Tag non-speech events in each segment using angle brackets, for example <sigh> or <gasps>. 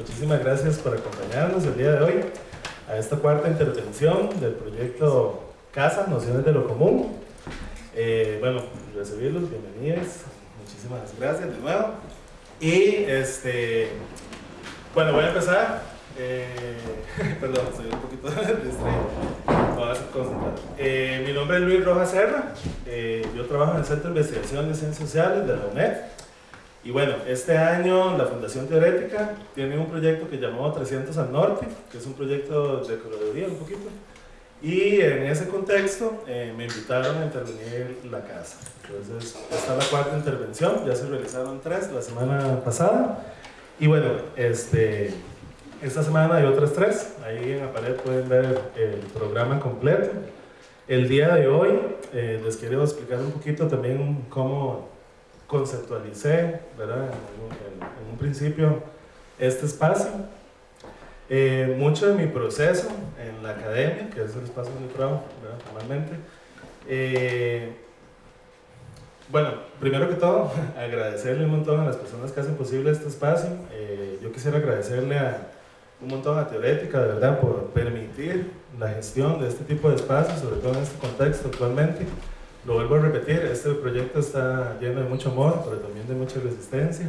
muchísimas gracias por acompañarnos el día de hoy a esta cuarta intervención del proyecto Casa, Nociones de lo Común. Eh, bueno, recibirlos, bienvenidos, muchísimas gracias de nuevo. Y este, bueno, voy a empezar. Eh, <laughs> perdón, estoy un poquito <laughs> distraído. Eh, mi nombre es Luis Rojas Serra. Eh, yo trabajo en el Centro de Investigación de Ciencias Sociales de la UNED. Y bueno, este año la Fundación Teorética tiene un proyecto que llamó 300 al Norte, que es un proyecto de curaduría un poquito. Y en ese contexto eh, me invitaron a intervenir la casa. Entonces, esta es la cuarta intervención, ya se realizaron tres la semana pasada. Y bueno, este, esta semana hay otras tres, ahí en la pared pueden ver el programa completo. El día de hoy eh, les quiero explicar un poquito también cómo conceptualicé, ¿verdad? En, en, en un principio, este espacio. Eh, mucho de mi proceso en la academia, que es el espacio donde trabajo normalmente, eh, bueno, primero que todo, <laughs> agradecerle un montón a las personas que hacen posible este espacio. Eh, yo quisiera agradecerle a un montón a Teorética, de verdad, por permitir la gestión de este tipo de espacios, sobre todo en este contexto actualmente. Lo vuelvo a repetir, este proyecto está lleno de mucho amor, pero también de mucha resistencia.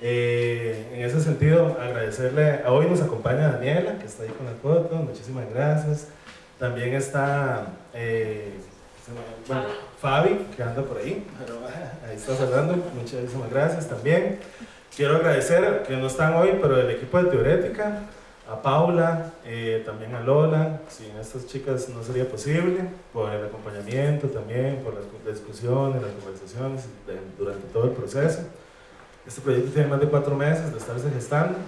Eh, en ese sentido, agradecerle, hoy nos acompaña Daniela, que está ahí con la foto, muchísimas gracias. También está eh, bueno, Fabi, que anda por ahí, pero ahí está hablando, muchísimas gracias también. Quiero agradecer, que no están hoy, pero el equipo de Teorética, a Paula, eh, también a Lola, sin estas chicas no sería posible, por el acompañamiento también, por las discusiones, las conversaciones de, durante todo el proceso. Este proyecto tiene más de cuatro meses de estarse gestando.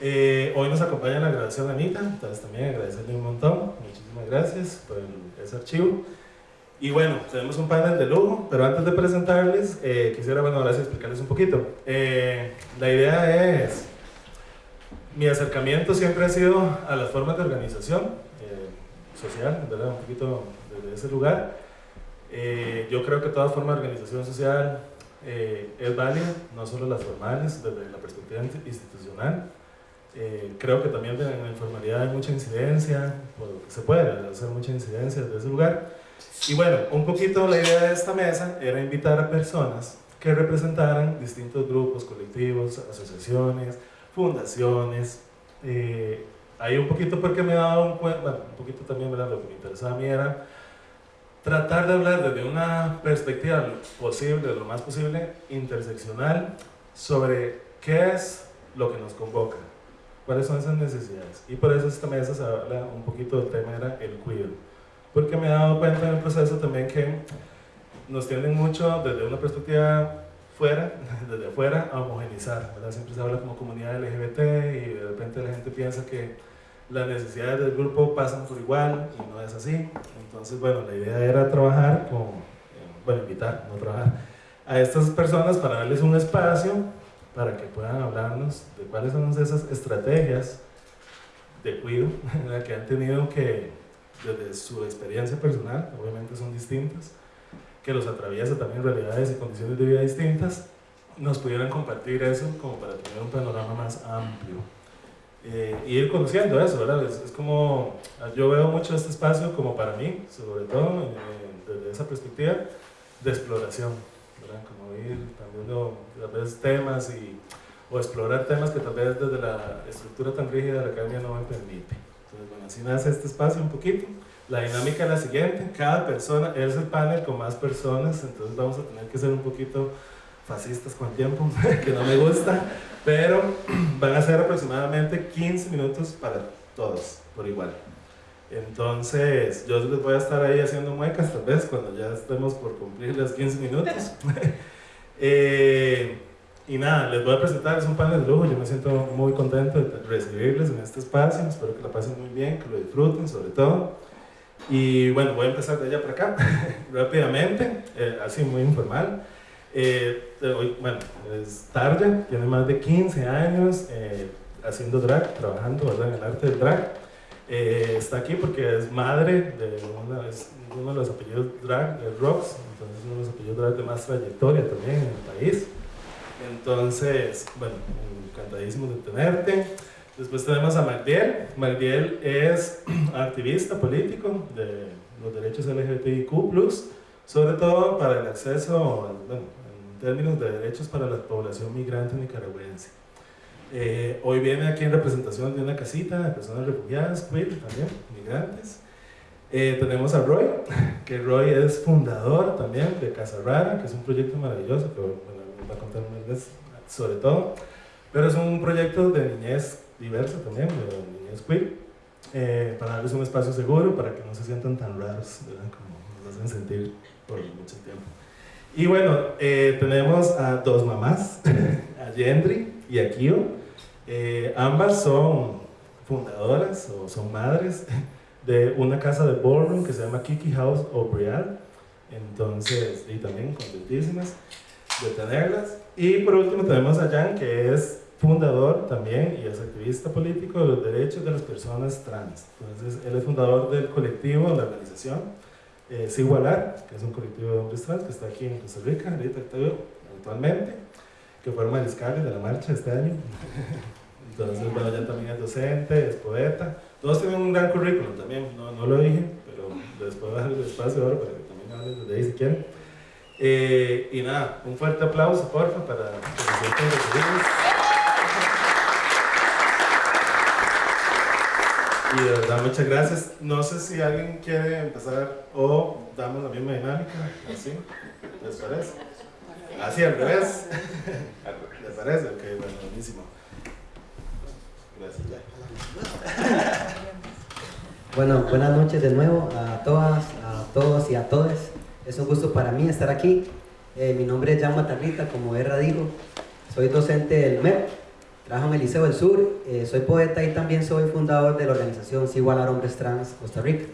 Eh, hoy nos acompaña la grabación Anita, entonces también agradecerle un montón, muchísimas gracias por el, ese archivo. Y bueno, tenemos un panel de lujo, pero antes de presentarles, eh, quisiera, bueno, ahora sí explicarles un poquito. Eh, la idea es, mi acercamiento siempre ha sido a las formas de organización eh, social, ¿verdad? Un poquito desde ese lugar. Eh, yo creo que toda forma de organización social eh, es válida, no solo las formales, desde la perspectiva institucional. Eh, creo que también en la informalidad hay mucha incidencia, se puede hacer mucha incidencia desde ese lugar. Y bueno, un poquito la idea de esta mesa era invitar a personas que representaran distintos grupos, colectivos, asociaciones, fundaciones. Eh, ahí un poquito porque me daba un bueno, un poquito también ¿verdad? lo que me interesaba a mí era tratar de hablar desde una perspectiva posible, lo más posible, interseccional, sobre qué es lo que nos convoca, cuáles son esas necesidades. Y por eso esta mesa se habla un poquito del tema, era el cuidado. Porque me he dado cuenta en el proceso también que nos tienden mucho desde una perspectiva fuera, <laughs> desde afuera, a homogenizar. ¿verdad? Siempre se habla como comunidad LGBT y de repente la gente piensa que las necesidades del grupo pasan por igual y no es así. Entonces, bueno, la idea era trabajar con, bueno, invitar, no trabajar, a estas personas para darles un espacio para que puedan hablarnos de cuáles son esas estrategias de cuidado <laughs> que han tenido que, desde su experiencia personal, obviamente son distintas, que los atraviesa también realidades y condiciones de vida distintas, nos pudieran compartir eso como para tener un panorama más amplio. Eh, y ir conociendo eso, ¿verdad? Es, es, como, yo veo mucho este espacio como para mí, sobre todo eh, desde esa perspectiva de exploración, ¿verdad? Como ir también tal vez temas y, o explorar temas que tal vez desde la estructura tan rígida de la academia no me permite. Entonces, bueno, así nace este espacio un poquito. La dinámica es la siguiente, cada persona, es el panel con más personas, entonces vamos a tener que ser un poquito fascistas con tiempo, <laughs> que no me gusta, pero <clears throat> van a ser aproximadamente 15 minutos para todos, por igual. Entonces, yo les voy a estar ahí haciendo muecas tal vez cuando ya estemos por cumplir los 15 minutos. <laughs> eh, y nada, les voy a presentar, es un panel de lujo, yo me siento muy contento de recibirles en este espacio, espero que la pasen muy bien, que lo disfruten sobre todo. Y bueno, voy a empezar de allá para acá, <laughs> rápidamente, eh, así muy informal. Eh, hoy, bueno, es Tarja, tiene más de 15 años eh, haciendo drag, trabajando ¿verdad? en el arte del drag. Eh, está aquí porque es madre de una, es uno de los apellidos drag, de Rocks, entonces uno de los apellidos drag de más trayectoria también en el país. Entonces, bueno, encantadísimos de tenerte. Después tenemos a Magdiel. Magdiel es <clears throat> activista político de los derechos LGBTIQ+, sobre todo para el acceso, bueno, en términos de derechos para la población migrante nicaragüense. Eh, hoy viene aquí en representación de una casita de personas refugiadas, queer también, migrantes. Eh, tenemos a Roy, <laughs> que Roy es fundador también de Casa Rara, que es un proyecto maravilloso, que bueno, va a contar sobre todo, pero es un proyecto de niñez diversa también, de niñez queer, eh, para darles un espacio seguro, para que no se sientan tan raros, como nos hacen sentir por mucho tiempo. Y bueno, eh, tenemos a dos mamás, <laughs> a Yendri y a Kio. Eh, ambas son fundadoras o son madres <laughs> de una casa de ballroom que se llama Kiki House O'Brial. Entonces, y también contentísimas de tenerlas. Y por último tenemos a Jan, que es fundador también y es activista político de los derechos de las personas trans. Entonces, él es fundador del colectivo, la organización eh, Sigualar, que es un colectivo de hombres trans que está aquí en Costa Rica, ahorita actualmente, que fue mariscal de la marcha este año. <laughs> Entonces, bueno, ya también es docente, es poeta. Todos tienen un gran currículum también, no, no lo dije, pero les puedo dar el espacio ahora para que también hablen desde ahí si quieren. Eh, y nada, un fuerte aplauso, porfa, para que se sientan recibidos. Y de verdad, muchas gracias. No sé si alguien quiere empezar o damos la misma dinámica, así, ¿les parece? Así, al revés. <laughs> ¿Les parece? Ok, bueno, buenísimo. Gracias, ya. Bueno, buenas noches de nuevo a todas, a todos y a todas. Es un gusto para mí estar aquí. Eh, mi nombre es Jan Matarrita, como Erra dijo. Soy docente del MEP, trabajo en el Liceo del Sur, eh, soy poeta y también soy fundador de la organización Sigualar Hombres Trans Costa Rica.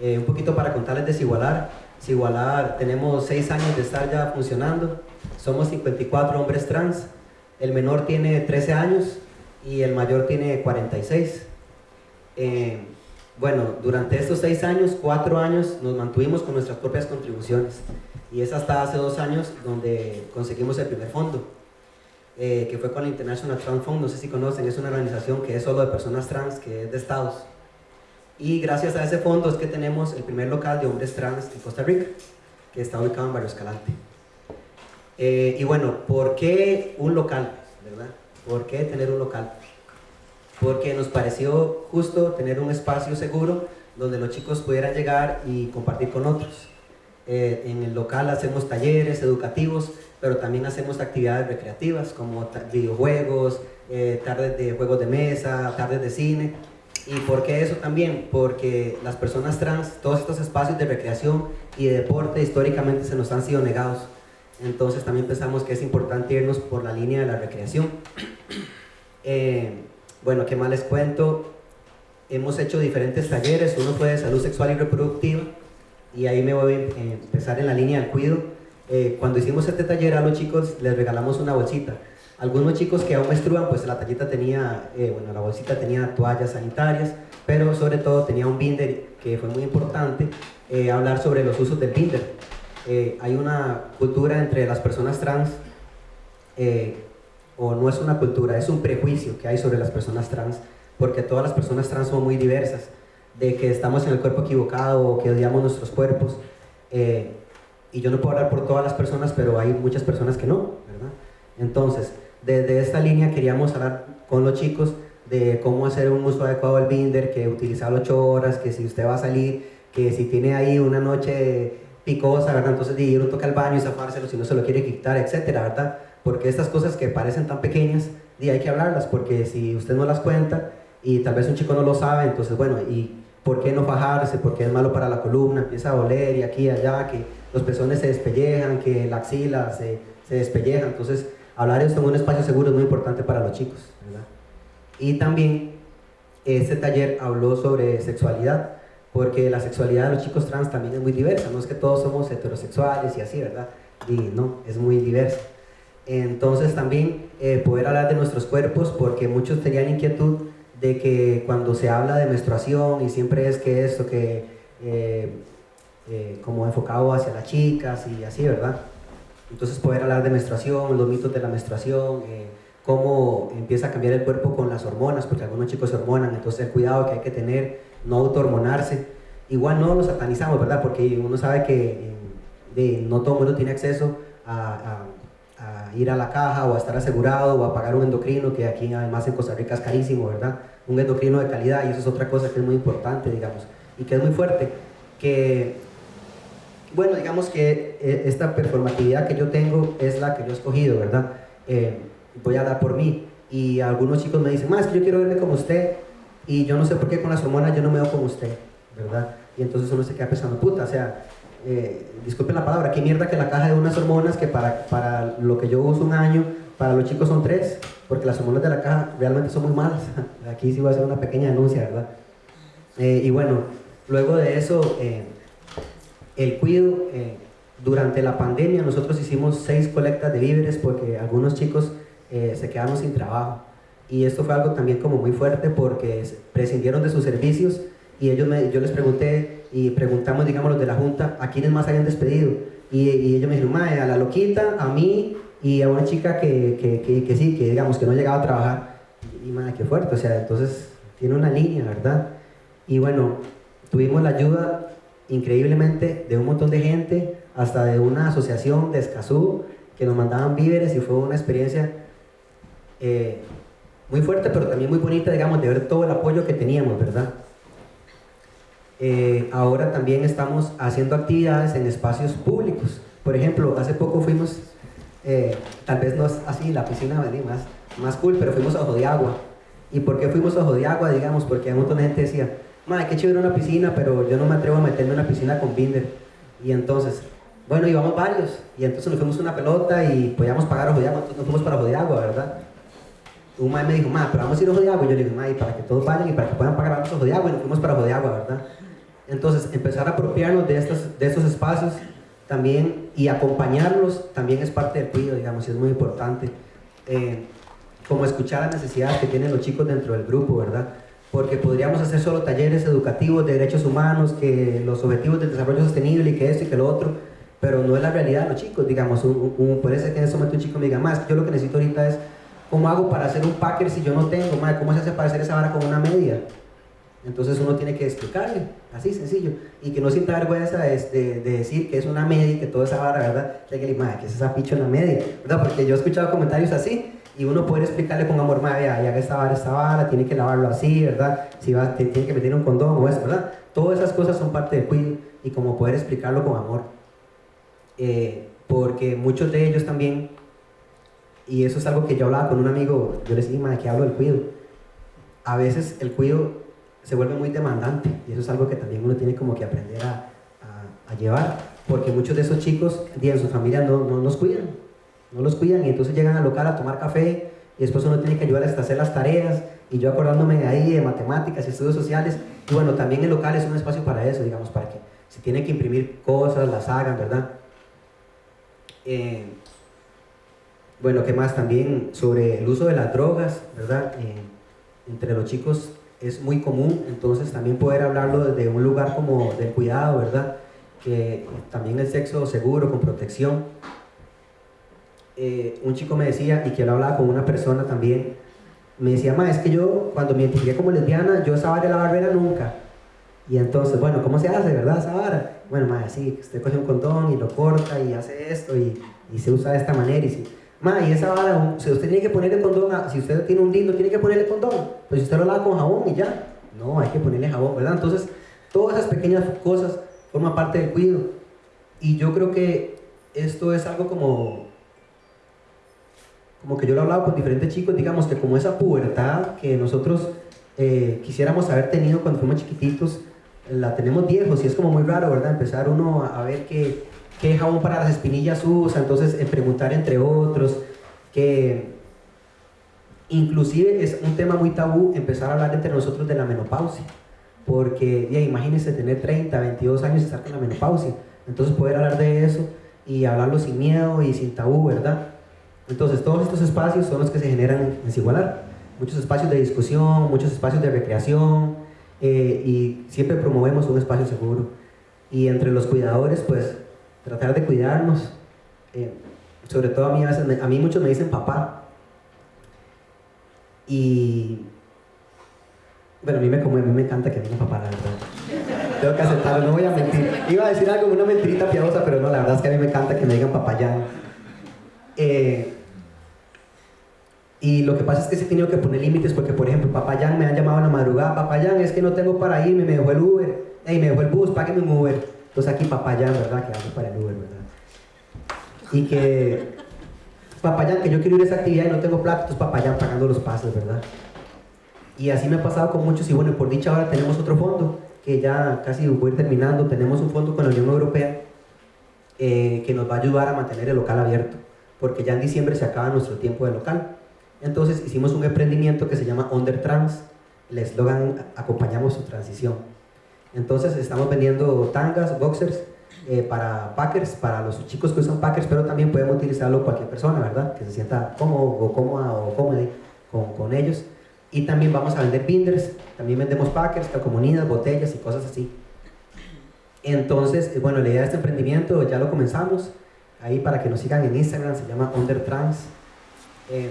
Eh, un poquito para contarles de Sigualar. Sigualar, tenemos seis años de estar ya funcionando. Somos 54 hombres trans. El menor tiene 13 años y el mayor tiene 46. Bueno, durante estos seis años, cuatro años, nos mantuvimos con nuestras propias contribuciones. Y es hasta hace dos años donde conseguimos el primer fondo, eh, que fue con la International Trans Fund, no sé si conocen, es una organización que es solo de personas trans, que es de estados. Y gracias a ese fondo es que tenemos el primer local de hombres trans en Costa Rica, que está ubicado en Barrio Escalante. Eh, y bueno, ¿por qué un local? ¿verdad? ¿Por qué tener un local? porque nos pareció justo tener un espacio seguro donde los chicos pudieran llegar y compartir con otros. Eh, en el local hacemos talleres educativos, pero también hacemos actividades recreativas como videojuegos, eh, tardes de juegos de mesa, tardes de cine. ¿Y por qué eso también? Porque las personas trans, todos estos espacios de recreación y de deporte históricamente se nos han sido negados. Entonces también pensamos que es importante irnos por la línea de la recreación. <coughs> Eh, bueno, ¿qué más les cuento? Hemos hecho diferentes talleres, uno fue de salud sexual y reproductiva, y ahí me voy a empezar en la línea del cuido. Eh, cuando hicimos este taller a los chicos les regalamos una bolsita. Algunos chicos que aún menstruan, pues la tallita tenía, eh, bueno, la bolsita tenía toallas sanitarias, pero sobre todo tenía un binder que fue muy importante, eh, hablar sobre los usos del binder. hay una cultura entre las personas trans o no es una cultura, es un prejuicio que hay sobre las personas trans, porque todas las personas trans son muy diversas, de que estamos en el cuerpo equivocado o que odiamos nuestros cuerpos. Y yo no puedo hablar por todas las personas, pero hay muchas personas que no, ¿verdad? Entonces, desde esta línea queríamos hablar con los chicos de cómo hacer un uso adecuado del binder, que utilizar 8 horas, que si usted va a salir, que si tiene ahí una noche picosa, ¿verdad? Entonces de ir un toque al baño y zafárselo si no se lo quiere quitar, etcétera, ¿verdad? porque estas cosas que parecen tan pequeñas, y hay que hablarlas, porque si usted no las cuenta y tal vez un chico no lo sabe, entonces bueno, ¿y por qué no fajarse? Porque es malo para la columna, empieza a doler y aquí y allá, que los pezones se despellejan, que la axila se, se despelleja, entonces hablar esto en un espacio seguro es muy importante para los chicos, ¿verdad? Y también este taller habló sobre sexualidad, porque la sexualidad de los chicos trans también es muy diversa, no es que todos somos heterosexuales y así, ¿verdad? Y no, es muy diversa. Entonces también eh, poder hablar de nuestros cuerpos porque muchos tenían inquietud de que cuando se habla de menstruación y siempre es que esto que eh, eh, como enfocado hacia las chicas y así, ¿verdad? Entonces poder hablar de menstruación, los mitos de la menstruación, cómo empieza a cambiar el cuerpo con las hormonas, porque algunos chicos se hormonan, entonces el cuidado que hay que tener, no autohormonarse. Igual no lo satanizamos, ¿verdad? Porque uno sabe que de, no todo el mundo tiene acceso a, a, ir a la caja o a estar asegurado o a pagar un endocrino, que aquí además en Costa Rica es carísimo, ¿verdad? Un endocrino de calidad y eso es otra cosa que es muy importante, digamos, y que es muy fuerte, que bueno, digamos que eh, esta performatividad que yo tengo es la que yo he escogido, ¿verdad? Eh, voy a dar por mí. Y algunos chicos me dicen, más que yo quiero verme como usted, y yo no sé por qué con las hormonas yo no me veo como usted, ¿verdad? Y entonces uno se queda pensando, puta, o sea, eh, disculpen la palabra, qué mierda que la caja de unas hormonas que para, para lo que yo uso un año, para los chicos son tres, porque las hormonas de la caja realmente son muy malas. <laughs> Aquí sí voy a hacer una pequeña denuncia, ¿verdad? y bueno, luego de eso el cuido, eh, durante la pandemia nosotros hicimos seis colectas de víveres porque algunos chicos eh, se quedaron sin trabajo. Y esto fue algo también como muy fuerte porque prescindieron de sus servicios y ellos me, yo les pregunté y preguntamos, digamos, los de la Junta, ¿a quiénes más habían despedido? Y, ellos me dijeron, a la loquita, a mí y a una chica que, que, que, sí, que digamos que no llegaba a trabajar. Y madre, qué fuerte, o sea, entonces tiene una línea, ¿verdad? Y bueno, tuvimos la ayuda increíblemente de un montón de gente, hasta de una asociación de Escazú, que nos mandaban víveres y fue una experiencia eh, muy fuerte, pero también muy bonita, digamos, de ver todo el apoyo que teníamos, ¿verdad? Eh, ahora también estamos haciendo actividades en espacios públicos. Por ejemplo, hace poco fuimos, eh, tal vez no es así, la piscina más, más cool, pero fuimos a Ojo de Agua. ¿Y por qué fuimos a Ojo de Agua? Digamos, porque un montón de gente decía, madre, qué chévere una piscina, pero yo no me atrevo a meterme en una piscina con binder. Y entonces, bueno, íbamos varios, y entonces nos fuimos una pelota y podíamos pagar ojo de agua, entonces nos fuimos para ojo de agua, ¿verdad? Un madre me dijo, madre, pero vamos a ir a ojo de agua, y yo le dije, madre, para que todos vayan y para que puedan pagar vamos a ojo de agua, y nos fuimos para ojo de agua, ¿verdad? Entonces, empezar a apropiarnos de estos, de estos espacios también y acompañarlos también es parte del cuidado, digamos, y es muy importante. Eh, como escuchar las necesidades que tienen los chicos dentro del grupo, ¿verdad? Porque podríamos hacer solo talleres educativos de derechos humanos, que los objetivos del desarrollo sostenible y que esto y que lo otro, pero no es la realidad de los chicos, digamos, un, puede ser que en ese momento un chico me diga, más, yo lo que necesito ahorita es, ¿cómo hago para hacer un packer si yo no tengo? Más, ¿Cómo se hace para hacer esa vara con una media? Entonces uno tiene que explicarle, así sencillo, y que no sienta vergüenza de, de, decir que es una media y que toda esa vara, ¿verdad? que que es esa picho en la media, ¿verdad? Porque yo he escuchado comentarios así, y uno puede explicarle con amor, madre, ya, que esta vara, esta vara, tiene que lavarlo así, ¿verdad? Si va, tiene que meter un condón o eso, ¿verdad? Todas esas cosas son parte del cuido y como poder explicarlo con amor. Eh, porque muchos de ellos también, y eso es algo que yo hablaba con un amigo, yo le decía, madre, que hablo del cuido. A veces el cuido se vuelve muy demandante y eso es algo que también uno tiene como que aprender a, llevar, porque muchos de esos chicos, en su familia no, no nos cuidan no los cuidan y entonces llegan al local a tomar café y después uno tiene que ayudarles a hacer las tareas y yo acordándome de ahí de matemáticas y estudios sociales y bueno, también el local es un espacio para eso, digamos, para que si tienen que imprimir cosas, las hagan, ¿verdad? Eh, bueno, ¿qué más? También sobre el uso de las drogas, ¿verdad? Eh, entre los chicos es muy común, entonces también poder hablarlo desde un lugar como del cuidado, ¿verdad? Que también el sexo seguro, con protección, eh, un chico me decía, y que él hablaba con una persona también, me decía, ma, es que yo cuando me identifiqué como lesbiana, yo esa vara la barbera nunca. Y entonces, bueno, ¿cómo se hace, verdad, esa vara? Bueno, ma, sí, usted coge un condón y lo corta y hace esto y, y se usa de esta manera. Y, si, ma, y esa vara, si usted tiene que ponerle condón, si usted tiene un lindo, tiene que ponerle condón. Pues usted lo lava con jabón y ya. No, hay que ponerle jabón, ¿verdad? Entonces, todas esas pequeñas cosas forman parte del cuidado. Y yo creo que esto es algo como como que yo lo he hablado con diferentes chicos, digamos que como esa pubertad que nosotros eh, quisiéramos haber tenido cuando fuimos chiquititos, la tenemos viejos y es como muy raro, ¿verdad? Empezar uno a, ver qué, qué jabón para las espinillas usa, entonces en preguntar entre otros, que inclusive es un tema muy tabú empezar a hablar entre nosotros de la menopausia, porque ya imagínense tener 30, 22 años y estar con la menopausia, entonces poder hablar de eso y hablarlo sin miedo y sin tabú, ¿verdad? Entonces, todos estos espacios son los que se generan en Sigualar. Muchos espacios de discusión, muchos espacios de recreación eh, y siempre promovemos un espacio seguro. Y entre los cuidadores, pues, tratar de cuidarnos. Eh, sobre todo a mí, a, mí muchos me dicen papá. Y bueno, a mí me, como, a mí me encanta que digan papá, la verdad. Tengo que aceptarlo, no voy a mentir. Iba a decir algo, una mentirita piadosa, pero no, la verdad es que a mí me encanta que me digan papayán. Eh, y lo que pasa es que sí he tenido que poner límites porque, por ejemplo, papayán me han llamado en la madrugada, papayán, es que no tengo para irme, me dejó el Uber, hey, me dejó el bus, págueme un Uber. Entonces aquí papayán, ¿verdad? Que hago para el Uber, ¿verdad? Y que papayán, que yo quiero ir a esa actividad y no tengo plata, entonces papayán pagando los pases, ¿verdad? Y así me ha pasado con muchos y bueno, por dicha ahora tenemos otro fondo que ya casi voy terminando, tenemos un fondo con la Unión Europea eh, que nos va a ayudar a mantener el local abierto, porque ya en diciembre se acaba nuestro tiempo de local. Entonces hicimos un emprendimiento que se llama Under Trans, el eslogan acompañamos su transición. Entonces estamos vendiendo tangas, boxers eh, para packers, para los chicos que usan packers, pero también podemos utilizarlo cualquier persona, ¿verdad? Que se sienta cómodo o cómoda o cómoda con, ellos. Y también vamos a vender binders, también vendemos packers, calcomanías, botellas y cosas así. Entonces, eh, bueno, la idea de este emprendimiento ya lo comenzamos. Ahí para que nos sigan en Instagram, se llama Undertrans. Eh,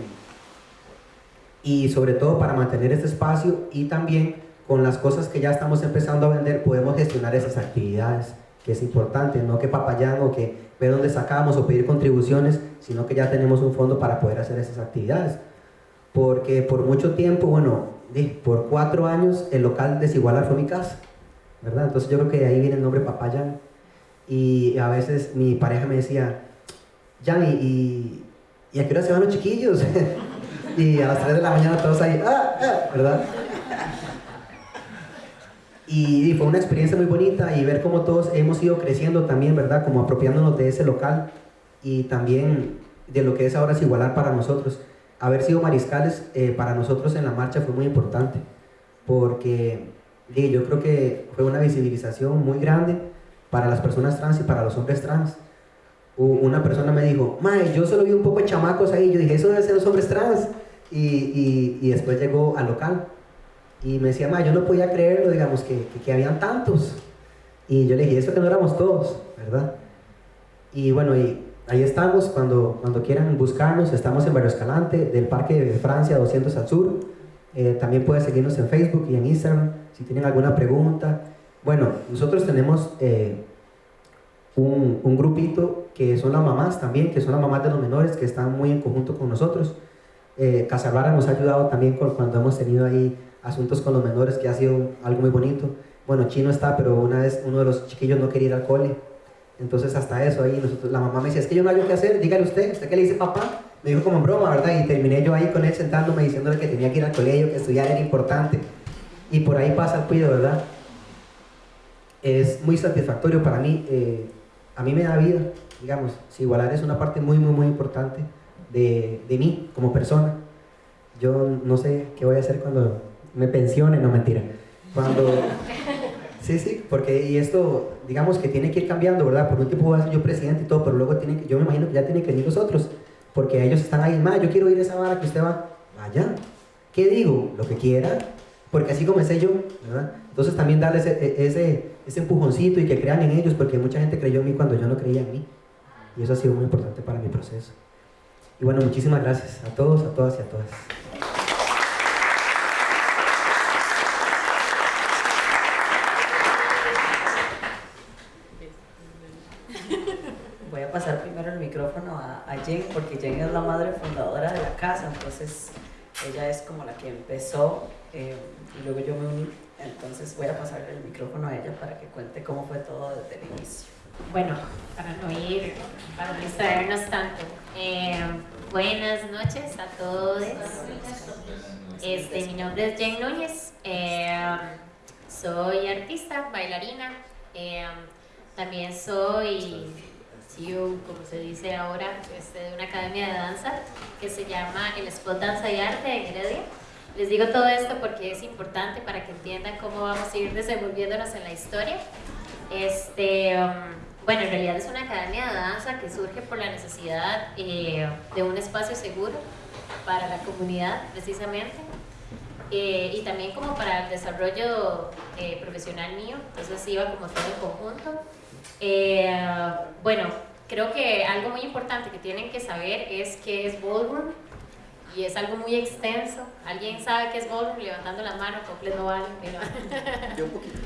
y sobre todo para mantener este espacio y también con las cosas que ya estamos empezando a vender podemos gestionar esas actividades, que es importante, no que papayán o que ver dónde sacamos o pedir contribuciones, sino que ya tenemos un fondo para poder hacer esas actividades porque por mucho tiempo, bueno, por cuatro años el local desigualar fue mi casa, ¿verdad? Entonces yo creo que de ahí viene el nombre Papayan. Y a veces mi pareja me decía, Jan, ¿y, y, a qué hora se van los chiquillos? <laughs> y a las 3 de la mañana todos ahí, ¡ah! ah" ¿verdad? Y, fue una experiencia muy bonita y ver cómo todos hemos ido creciendo también, ¿verdad? Como apropiándonos de ese local y también de lo que es ahora igualar para nosotros haber sido mariscales eh, para nosotros en la marcha fue muy importante, porque yo creo que fue una visibilización muy grande para las personas trans y para los hombres trans. Una persona me dijo, Mae, yo solo vi un poco de chamacos ahí, yo dije, eso debe ser los hombres trans. Y, y, después llegó al local y me decía, Mae, yo no podía creerlo, digamos, que, que, habían tantos. Y yo le dije, eso que no éramos todos, ¿verdad? Y bueno, y ahí estamos, cuando, cuando quieran buscarnos, estamos en Barrio Escalante, del Parque de Francia 200 al sur. Eh, también pueden seguirnos en Facebook y en Instagram si tienen alguna pregunta. Bueno, nosotros tenemos eh, un, grupito que son las mamás también, que son las mamás de los menores que están muy en conjunto con nosotros. Eh, nos ha ayudado también cuando hemos tenido ahí asuntos con los menores, que ha sido algo muy bonito. Bueno, Chino está, pero una vez uno de los chiquillos no quería ir al cole entonces hasta eso ahí, la mamá me decía, es que yo no hay que hacer, dígale usted, ¿usted qué le dice papá? Me dijo como en broma, ¿verdad? Y terminé yo ahí con él sentándome diciéndole que tenía que ir al colegio, que estudiar era importante. Y por ahí pasa el cuido, ¿verdad? Es muy satisfactorio para mí, eh, a mí me da vida, digamos, si igualar es una parte muy, muy, muy importante de, de mí como persona. Yo no sé qué voy a hacer cuando me pensione, no mentira. Cuando... Sí, sí, porque y esto, digamos que tiene que ir cambiando, ¿verdad? Por un tiempo voy a ser yo presidente y todo, pero luego tiene yo me imagino que ya tienen que venir los otros, porque ellos están ahí, más, yo quiero ir a esa vara que usted va, vaya, ¿qué digo? Lo que quiera, porque así comencé yo. Entonces también darles ese, ese, ese empujoncito y que crean en ellos, porque mucha gente creyó en mí cuando yo no creía en mí, y eso ha sido muy importante para mi proceso. Y bueno, muchísimas gracias a todos, a todas y a todas. Jen, porque Jen es la madre fundadora de la casa, entonces ella es como la que empezó eh, y luego yo me uní. Entonces voy a pasarle el micrófono a ella para que cuente cómo fue todo desde el inicio. Bueno, para no ir, para no distraernos tanto. Eh, buenas noches a todos. Este, mi nombre es Jen Núñez. Eh, soy artista, bailarina. también soy como se dice ahora, este, de una academia de danza que se llama el Spot Danza y Arte en Heredia. Les digo todo esto porque es importante para que entiendan cómo vamos a ir desenvolviéndonos en la historia. Este, um, bueno, en realidad es una academia de danza que surge por la necesidad eh, de un espacio seguro para la comunidad, precisamente, eh, y también como para el desarrollo eh, profesional mío, entonces iba como todo en conjunto. bueno, Creo que algo muy importante que tienen que saber es qué es ballroom y es algo muy extenso. ¿Alguien sabe qué es ballroom? Levantando la mano, completo no vale. Yo un poquito.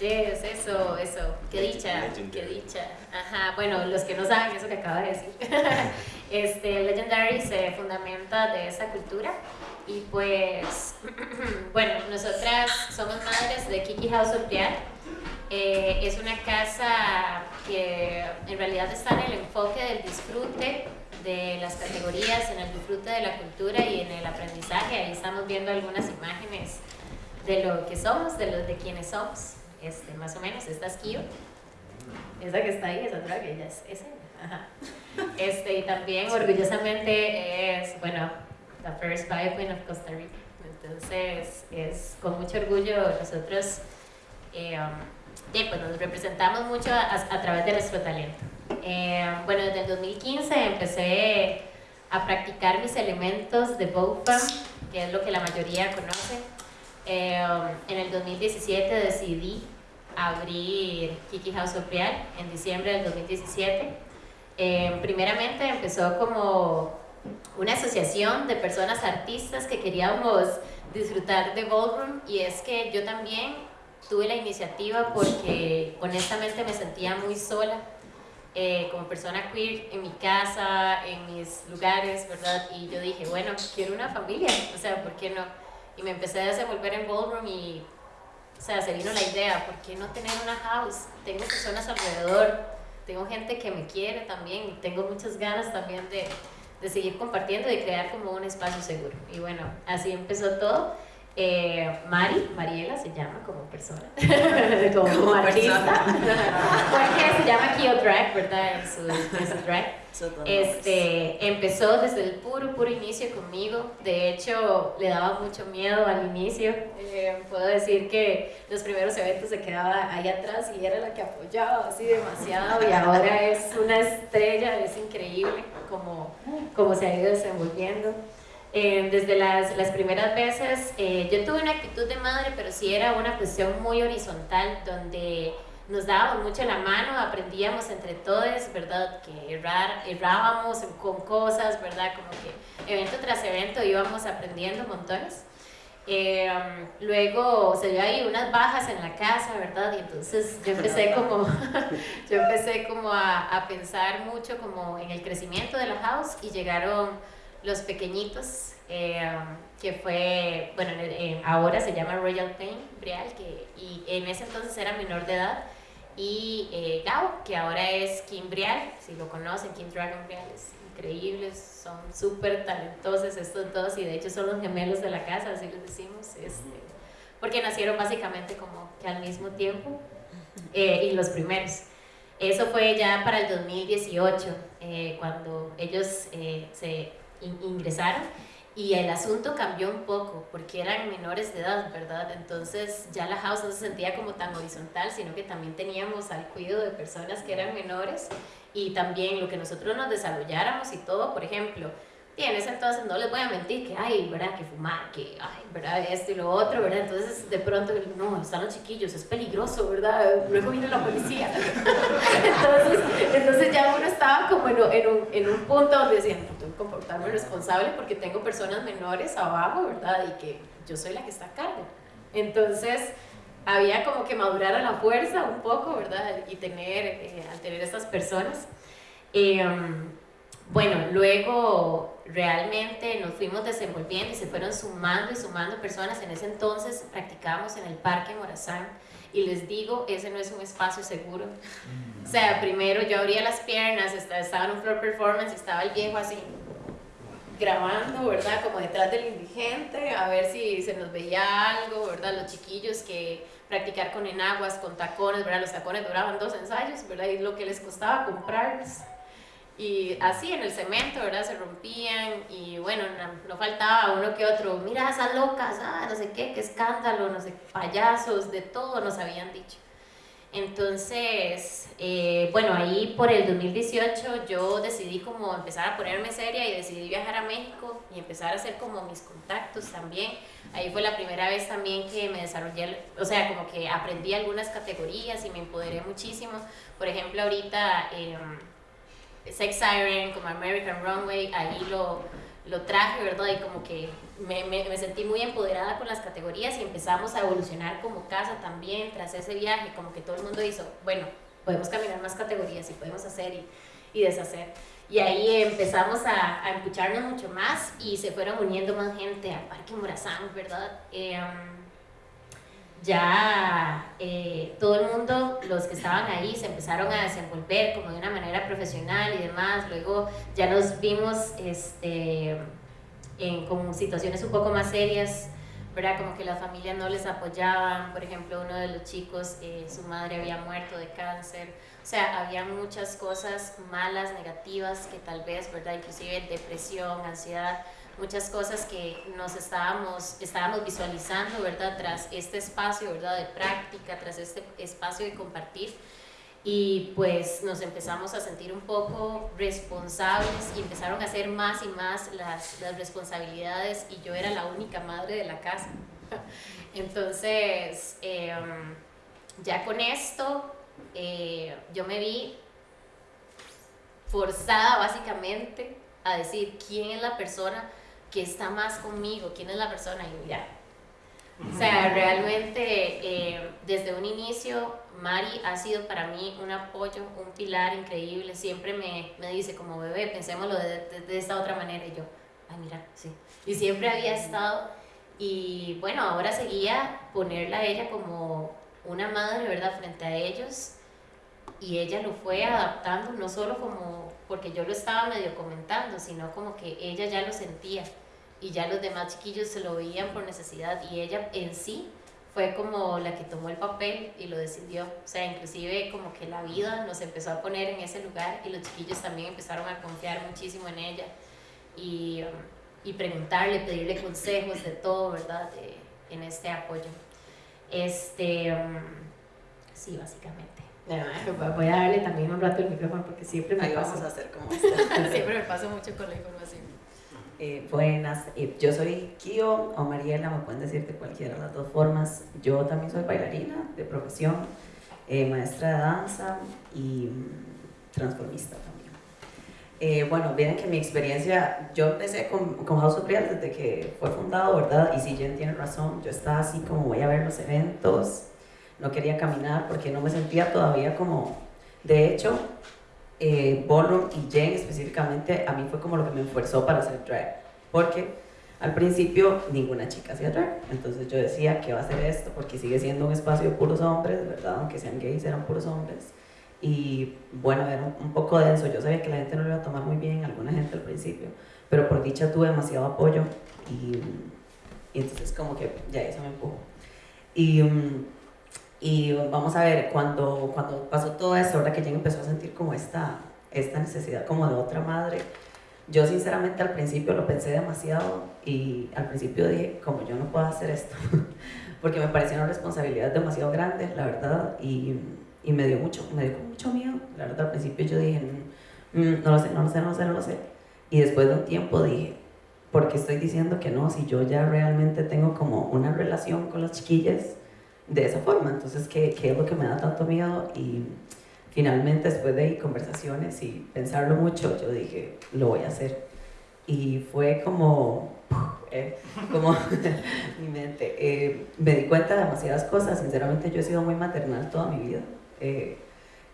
Yes, eso, eso. Qué dicha, qué dicha. Ajá, bueno, los que no saben eso que acaba de decir. <laughs> este, Legendary se fundamenta de esa cultura y pues, <clears throat> bueno, nosotras somos madres de Kiki House of Briar. Eh, es una casa que en realidad está en el enfoque del disfrute de las categorías, en el disfrute de la cultura y en el aprendizaje. Ahí estamos viendo algunas imágenes de lo que somos, de, los, de quienes somos, este, más o menos. Esta es Kio, esa que está ahí, esa otra que ella es esa. Este, y también orgullosamente es, bueno, la first Bio Queen of Costa Rica. Entonces, es con mucho orgullo nosotros eh, um, pues nos representamos mucho a través de nuestro talento. Eh, bueno, desde el 2015 empecé a practicar mis elementos de BOFAM, que es lo que la mayoría conoce. Eh, en el 2017 decidí abrir Kiki House of Real en diciembre del 2017. Eh, primeramente empezó como una asociación de personas artistas que queríamos disfrutar de ballroom y es que yo también tuve la iniciativa porque honestamente me sentía muy sola eh, como persona queer en mi casa, en mis lugares, ¿verdad? Y yo dije, bueno, quiero una familia, o sea, ¿por qué no? Y me empecé a desenvolver en ballroom y, o sea, se vino la idea, ¿por qué no tener una house? Tengo personas alrededor, tengo gente que me quiere también, tengo muchas ganas también de, de seguir compartiendo y crear como un espacio seguro. Y bueno, así empezó todo. Eh, Mari, Mariela se llama como persona, <laughs> como, artista, <laughs> porque se llama Kio Drag, ¿verdad? En su, drag. Este, empezó desde el puro, puro inicio conmigo. De hecho, le daba mucho miedo al inicio. Eh, puedo decir que los primeros eventos se quedaba ahí atrás y era la que apoyaba así demasiado. Y ahora es una estrella, es increíble como, como se ha ido desenvolviendo. Eh, desde las, las, primeras veces, eh, yo tuve una actitud de madre, pero sí era una cuestión muy horizontal, donde nos dábamos mucho la mano, aprendíamos entre todos, ¿verdad? Que errar, errábamos con cosas, ¿verdad? Como que evento tras evento íbamos aprendiendo montones. Eh, luego se dio ahí unas bajas en la casa, ¿verdad? Y entonces yo empecé como, <laughs> yo empecé como a, a pensar mucho como en el crecimiento de la house y llegaron los pequeñitos, eh, que fue, bueno, ahora se llama Royal Pain Brial, que, y en ese entonces era menor de edad, y eh, Gao, que ahora es Kim Brial, si lo conocen, Kim Dragon Brial, es increíble, son súper talentosos estos dos, y de hecho son los gemelos de la casa, así les decimos, este, porque nacieron básicamente como que al mismo tiempo, eh, y los primeros. Eso fue ya para el 2018, cuando ellos se ingresaron y el asunto cambió un poco porque eran menores de edad, ¿verdad? Entonces ya la house no se sentía como tan horizontal, sino que también teníamos al cuidado de personas que eran menores y también lo que nosotros nos desarrolláramos y todo, por ejemplo, y en ese entonces no les voy a mentir que, ay, ¿verdad? Que fumar, que, ay, ¿verdad? Esto y lo otro, ¿verdad? Entonces, de pronto, no, están los chiquillos, es peligroso, ¿verdad? Luego viene la policía. <laughs> entonces, entonces ya uno estaba como en, en, un, en un punto donde decía, no, tengo que comportarme responsable porque tengo personas menores abajo, ¿verdad? Y que yo soy la que está a cargo. Entonces, había como que madurar a la fuerza un poco, ¿verdad? Y tener, eh, al tener estas personas. Eh, bueno, luego realmente nos fuimos desenvolviendo y se fueron sumando y sumando personas. En ese entonces practicábamos en el Parque Morazán y les digo, ese no es un espacio seguro. O sea, primero yo abría las piernas, estaba en un floor performance estaba el viejo así grabando, ¿verdad? Como detrás del indigente, a ver si se nos veía algo, ¿verdad? Los chiquillos que practicar con enaguas, con tacones, ¿verdad? Los tacones duraban dos ensayos, ¿verdad? Y lo que les costaba comprarlos y así en el cemento, ¿verdad? Se rompían y bueno, no, faltaba uno que otro, mira esas locas, ah, no sé qué, qué escándalo, no sé, payasos, de todo nos habían dicho. Entonces, eh, bueno, ahí por el 2018 yo decidí como empezar a ponerme seria y decidí viajar a México y empezar a hacer como mis contactos también. Ahí fue la primera vez también que me desarrollé, o sea, como que aprendí algunas categorías y me empoderé muchísimo. Por ejemplo, ahorita... Eh, Sex Siren, como American Runway, ahí lo, lo traje, ¿verdad? Y como que me, me, sentí muy empoderada con las categorías y empezamos a evolucionar como casa también tras ese viaje, como que todo el mundo hizo, bueno, podemos caminar más categorías y podemos hacer y, y deshacer. Y ahí empezamos a, a escucharnos mucho más y se fueron uniendo más gente al Parque Morazán, ¿verdad? Eh, ya eh, todo el mundo, los que estaban ahí, se empezaron a desenvolver como de una manera profesional y demás. Luego ya nos vimos este, en, con situaciones un poco más serias, ¿verdad? Como que las familias no les apoyaban. Por ejemplo, uno de los chicos, eh, su madre había muerto de cáncer. O sea, había muchas cosas malas, negativas, que tal vez, ¿verdad? Inclusive depresión, ansiedad muchas cosas que nos estábamos, estábamos visualizando, ¿verdad? Tras este espacio, ¿verdad? De práctica, tras este espacio de compartir. Y pues nos empezamos a sentir un poco responsables y empezaron a hacer más y más las, las responsabilidades y yo era la única madre de la casa. <laughs> Entonces, eh, ya con esto, eh, yo me vi forzada básicamente a decir quién es la persona que está más conmigo, quién es la persona y ya. O sea, realmente eh, desde un inicio Mari ha sido para mí un apoyo, un pilar increíble. Siempre me, me dice como bebé, pensémoslo de, de, de, esta otra manera. Y yo, ay mira, sí. Y siempre había estado. Y bueno, ahora seguía ponerla a ella como una madre, ¿verdad?, frente a ellos. Y ella lo fue adaptando, no solo como porque yo lo estaba medio comentando, sino como que ella ya lo sentía y ya los demás chiquillos se lo veían por necesidad y ella en sí fue como la que tomó el papel y lo decidió. O sea, inclusive como que la vida nos empezó a poner en ese lugar y los chiquillos también empezaron a confiar muchísimo en ella y, um, y preguntarle, pedirle consejos de todo, ¿verdad? De, en este apoyo. Este, um, sí, básicamente. Voy a darle también un rato el micrófono porque siempre me Ahí paso. vamos a hacer como <laughs> siempre me paso mucho con la información. Eh, buenas, eh, yo soy Kio o Mariela, me pueden decir de cualquiera de las dos formas. Yo también soy bailarina de profesión, eh, maestra de danza y mm, transformista también. Eh, bueno, miren que mi experiencia, yo empecé con, con House of Real desde que fue fundado, ¿verdad? Y si Jen tiene razón, yo estaba así como voy a ver los eventos, no quería caminar porque no me sentía todavía como, de hecho, eh, y Jen específicamente, a mí fue como lo que me esforzó para hacer drag. Porque al principio ninguna chica hacía drag. Entonces yo decía, ¿qué va a hacer esto? Porque sigue siendo un espacio de puros hombres, ¿verdad? Aunque sean gays, eran puros hombres. Y bueno, era un, poco denso. Yo sabía que la gente no lo iba a tomar muy bien, alguna gente al principio. Pero por dicha tuve demasiado apoyo. Y, y entonces como que ya eso me empujó. Y... Um, y vamos a ver, cuando, cuando pasó todo eso, ahora que Jen empezó a sentir como esta, esta necesidad como de otra madre, yo sinceramente al principio lo pensé demasiado y al principio dije, como yo no puedo hacer esto, <laughs> porque me parecía una responsabilidad demasiado grande, la verdad, y, y me dio mucho, me dio mucho miedo. La verdad, al principio yo dije, mm, no lo sé, no lo sé, no lo sé, no lo sé. Y después de un tiempo dije, ¿por qué estoy diciendo que no? Si yo ya realmente tengo como una relación con las chiquillas de esa forma. Entonces, ¿qué, ¿qué, es lo que me da tanto miedo? Y finalmente, después de conversaciones y pensarlo mucho, yo dije, lo voy a hacer. Y fue como, <laughs> eh, como <laughs> mi mente. Eh, me di cuenta de demasiadas cosas. Sinceramente, yo he sido muy maternal toda mi vida. Eh,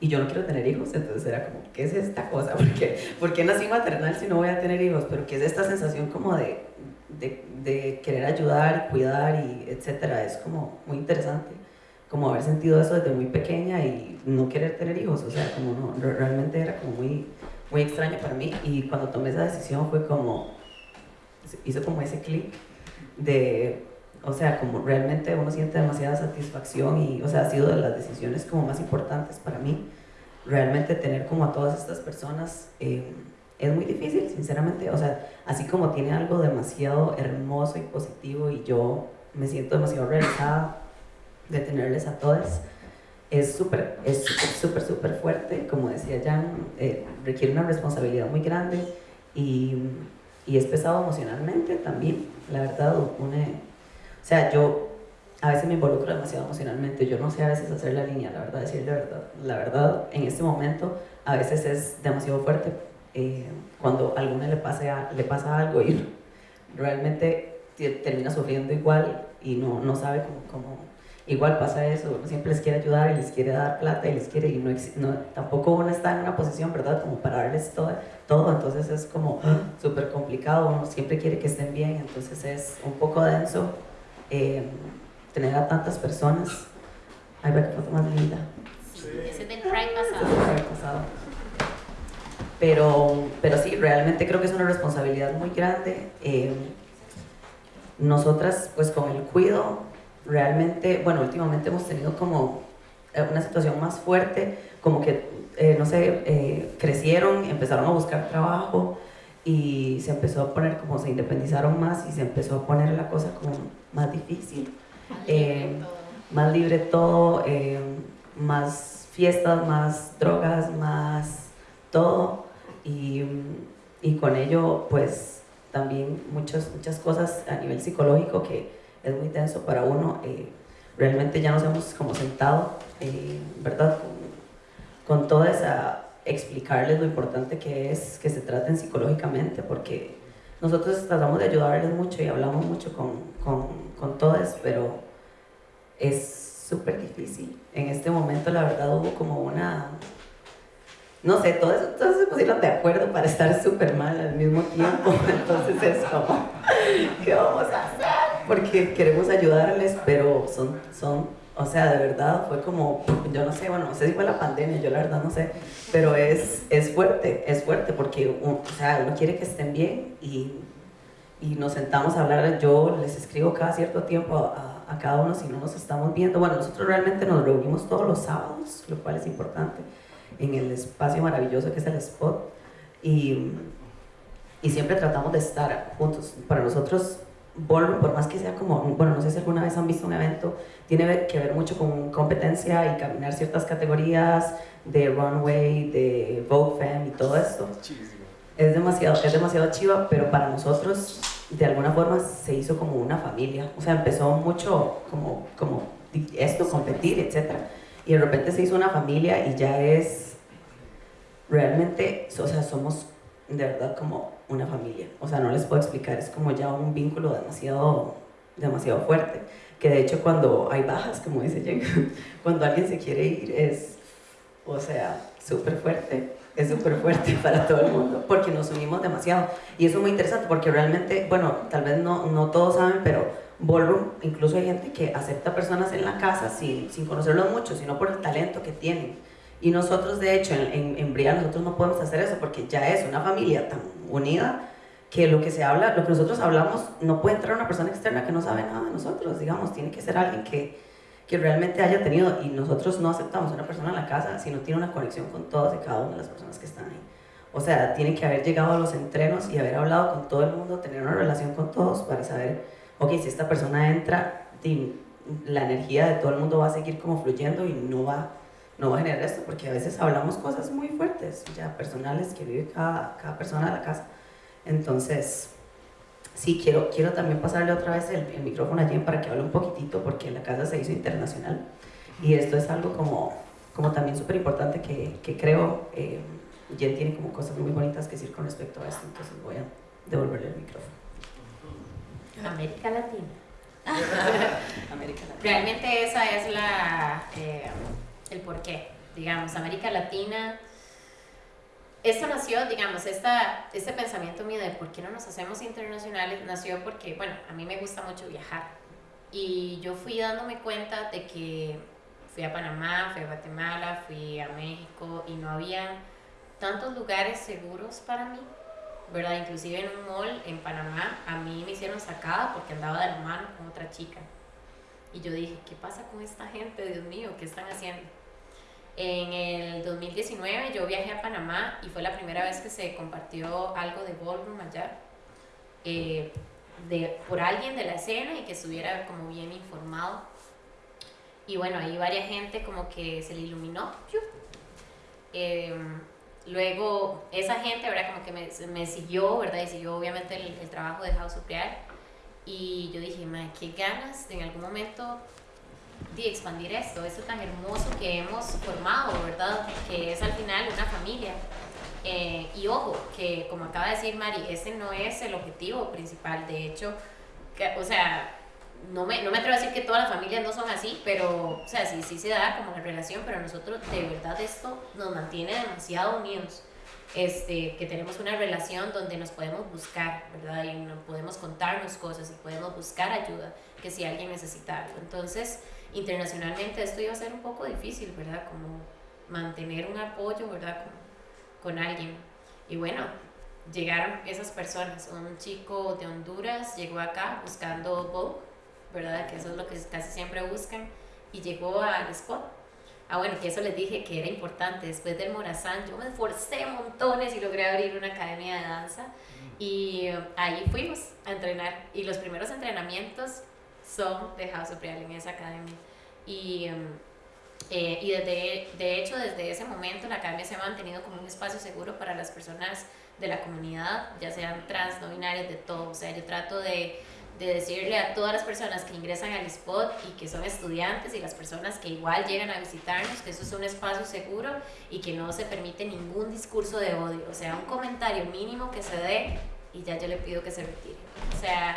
y yo no quiero tener hijos, entonces era como, ¿qué es esta cosa? <laughs> ¿Por qué, ¿Por qué nací maternal si no voy a tener hijos? Pero ¿qué es esta sensación como de, de, de, querer ayudar, cuidar y etcétera, es como muy interesante, como haber sentido eso desde muy pequeña y no querer tener hijos, o sea, como no, realmente era como muy, muy extraño para mí y cuando tomé esa decisión fue como, hizo como ese clic de, o sea, como realmente uno siente demasiada satisfacción y, o sea, ha sido de las decisiones como más importantes para mí, realmente tener como a todas estas personas. Eh, es muy difícil, sinceramente. O sea, así como tiene algo demasiado hermoso y positivo y yo me siento demasiado realizada de tenerles a todas, es súper, es súper, súper fuerte. Como decía Jan, eh, requiere una responsabilidad muy grande y, y, es pesado emocionalmente también. La verdad, une, o sea, yo a veces me involucro demasiado emocionalmente. Yo no sé a veces hacer la línea, la verdad, decir la verdad. La verdad, en este momento, a veces es demasiado fuerte eh, cuando a alguna le, pase le pasa algo y <laughs> realmente termina sufriendo igual y no, no sabe cómo, cómo, igual pasa eso, uno siempre les quiere ayudar y les quiere dar plata y les quiere y no, no tampoco uno está en una posición, ¿verdad? Como para darles todo, todo entonces es como <gasps> súper complicado, uno siempre quiere que estén bien, entonces es un poco denso eh, tener a tantas personas. Ay, ve que foto más linda. Sí, ese del Pride pasado. Pero, pero sí, realmente creo que es una responsabilidad muy grande. Eh, nosotras, pues con el cuido, realmente, bueno, últimamente hemos tenido como eh, una situación más fuerte, como que, eh, no sé, crecieron, empezaron a buscar trabajo y se empezó a poner como se independizaron más y se empezó a poner la cosa como más difícil. Más libre todo, más fiestas, más drogas, más todo y, y con ello pues también muchas, muchas cosas a nivel psicológico que es muy tenso para uno. Eh, realmente ya nos hemos como sentado, eh, ¿verdad? Con, con toda esa explicarles lo importante que es que se traten psicológicamente, porque nosotros tratamos de ayudarles mucho y hablamos mucho con, con, con todos, pero es súper difícil. En este momento, la verdad, hubo como una no sé, todos, todos se pusieron de acuerdo para estar súper mal al mismo tiempo. <laughs> Entonces es como, ¿qué vamos a hacer? Porque queremos ayudarles, pero son, son, o sea, de verdad fue como, yo no sé, bueno, no sé si fue la pandemia, yo la verdad no sé, pero es, es fuerte, es fuerte porque, o sea, uno quiere que estén bien y, y nos sentamos a hablar, yo les escribo cada cierto tiempo a, a cada uno si no nos estamos viendo. Bueno, nosotros realmente nos reunimos todos los sábados, lo cual es importante en el espacio maravilloso que es el spot y, y siempre tratamos de estar juntos. Para nosotros, Ballroom, por más que sea como, bueno, no sé si alguna vez han visto un evento, tiene que ver mucho con competencia y caminar ciertas categorías de runway, de Vogue Femme y todo esto. Es demasiado, es demasiado chiva, pero para nosotros de alguna forma se hizo como una familia. O sea, empezó mucho como, como esto, competir, etcétera y de repente se hizo una familia y ya es realmente, o sea, somos de verdad como una familia. O sea, no les puedo explicar, es como ya un vínculo demasiado, demasiado fuerte. Que de hecho cuando hay bajas, como dice Jen, <laughs> cuando alguien se quiere ir es, o sea, súper fuerte. Es súper fuerte <laughs> para todo el mundo porque nos unimos demasiado. Y eso es muy interesante porque realmente, bueno, tal vez no, no todos saben, pero Ballroom, incluso hay gente que acepta personas en la casa sin, sin conocerlos mucho, sino por el talento que tienen. Y nosotros, de hecho, en, en, Bria, nosotros no podemos hacer eso porque ya es una familia tan unida que lo que se habla, lo que nosotros hablamos, no puede entrar una persona externa que no sabe nada de nosotros, digamos, tiene que ser alguien que, que realmente haya tenido, y nosotros no aceptamos una persona en la casa si no tiene una conexión con todas y cada una de las personas que están ahí. O sea, tiene que haber llegado a los entrenos y haber hablado con todo el mundo, tener una relación con todos para saber ok, si esta persona entra, la energía de todo el mundo va a seguir como fluyendo y no va, no va a generar esto, porque a veces hablamos cosas muy fuertes, ya personales que vive cada, cada persona de la casa. Entonces, sí, quiero, quiero también pasarle otra vez el, micrófono a Jen para que hable un poquitito, porque la casa se hizo internacional y esto es algo como, como también súper importante que, que, creo eh, Jen tiene como cosas muy bonitas que decir con respecto a esto, entonces voy a devolverle el micrófono. América Latina. <laughs> América Latina. Realmente esa es la, eh, el porqué, digamos, América Latina. Esto nació, digamos, esta, este pensamiento mío de por qué no nos hacemos internacionales nació porque, bueno, a mí me gusta mucho viajar. Y yo fui dándome cuenta de que fui a Panamá, fui a Guatemala, fui a México y no había tantos lugares seguros para mí ¿verdad? Inclusive en un mall en Panamá a mí me hicieron sacada porque andaba de la mano con otra chica. Y yo dije, ¿qué pasa con esta gente? Dios mío, ¿qué están haciendo? En el 2019 yo viajé a Panamá y fue la primera vez que se compartió algo de ballroom allá eh, de, por alguien de la escena y que estuviera como bien informado. Y bueno, ahí varias gente como que se le iluminó. Luego, esa gente, ¿verdad? Como que me, me siguió, ¿verdad? Y siguió obviamente el, el trabajo de House of Y yo dije, madre, qué ganas de en algún momento de expandir esto, esto tan hermoso que hemos formado, ¿verdad? Que es al final una familia. Eh, y ojo, que como acaba de decir Mari, ese no es el objetivo principal. De hecho, que, o sea, no me, no me atrevo a decir que todas las familias no son así, pero, o sea, sí, sí se da como la relación, pero nosotros de verdad esto nos mantiene demasiado unidos. Este, que tenemos una relación donde nos podemos buscar, ¿verdad? Y nos podemos contarnos cosas y podemos buscar ayuda, que si alguien necesita algo. Entonces, internacionalmente esto iba a ser un poco difícil, ¿verdad? Como mantener un apoyo, ¿verdad? Con, con alguien. Y bueno, llegaron esas personas. Un chico de Honduras llegó acá buscando Vogue, ¿verdad? Que eso es lo que casi siempre buscan. Y llegó al spot. Ah, bueno, que eso les dije que era importante. Después del Morazán, yo me esforcé montones y logré abrir una academia de danza. Y eh, ahí fuimos a entrenar. Y los primeros entrenamientos son de House of Real en esa academia. Y, em, eh, y desde, de hecho, desde ese momento la academia se ha mantenido como un espacio seguro para las personas de la comunidad, ya sean trans, no binarias, de todo. O sea, yo trato de, de decirle a todas las personas que ingresan al spot y que son estudiantes y las personas que igual llegan a visitarnos que eso es un espacio seguro y que no se permite ningún discurso de odio. O sea, un comentario mínimo que se dé y ya yo le pido que se retire. O sea,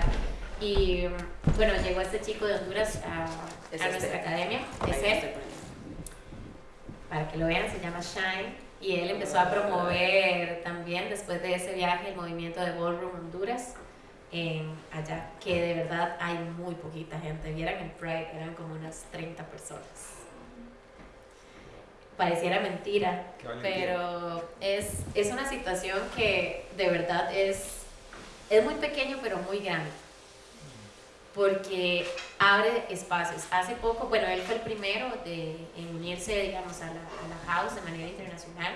y bueno, llegó este chico de Honduras a, a este. nuestra academia, para que lo vean, se llama Shine. Y él empezó a promover también después de ese viaje el movimiento de Ballroom Honduras en allá, que de verdad hay muy poquita gente. Vieran el Pride, eran como unas 30 personas. Pareciera mentira, pero es, es una situación que de verdad es, es muy pequeño pero muy grande porque abre espacios. Hace poco, bueno, él fue el primero de, en unirse, digamos, a la, a la house de manera internacional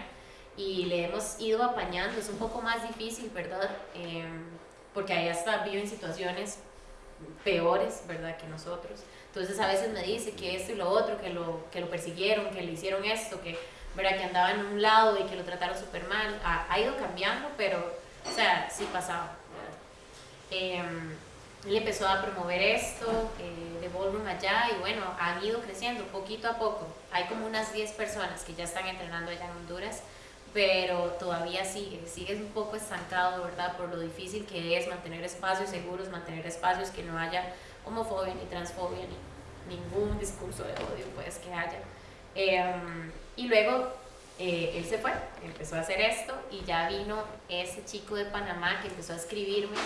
y le hemos ido apañando. Es un poco más difícil, ¿verdad? Em, porque ahí hasta viven situaciones peores, ¿verdad? Que nosotros. Entonces a veces me dice que esto y lo otro, que lo, que lo persiguieron, que le hicieron esto, que, ¿verdad? que andaba en un lado y que lo trataron súper mal. Ha, ha ido cambiando, pero, o sea, sí pasaba. Em, él empezó a promover esto eh, de Ballroom allá y bueno, han ido creciendo poquito a poco. Hay como unas 10 personas que ya están entrenando allá en Honduras, pero todavía sigue, sigue un poco estancado, ¿verdad? Por lo difícil que es mantener espacios seguros, mantener espacios que no haya homofobia ni transfobia ni ningún discurso de odio pues que haya. Em, y luego eh, él se fue, empezó a hacer esto y ya vino ese chico de Panamá que empezó a escribirme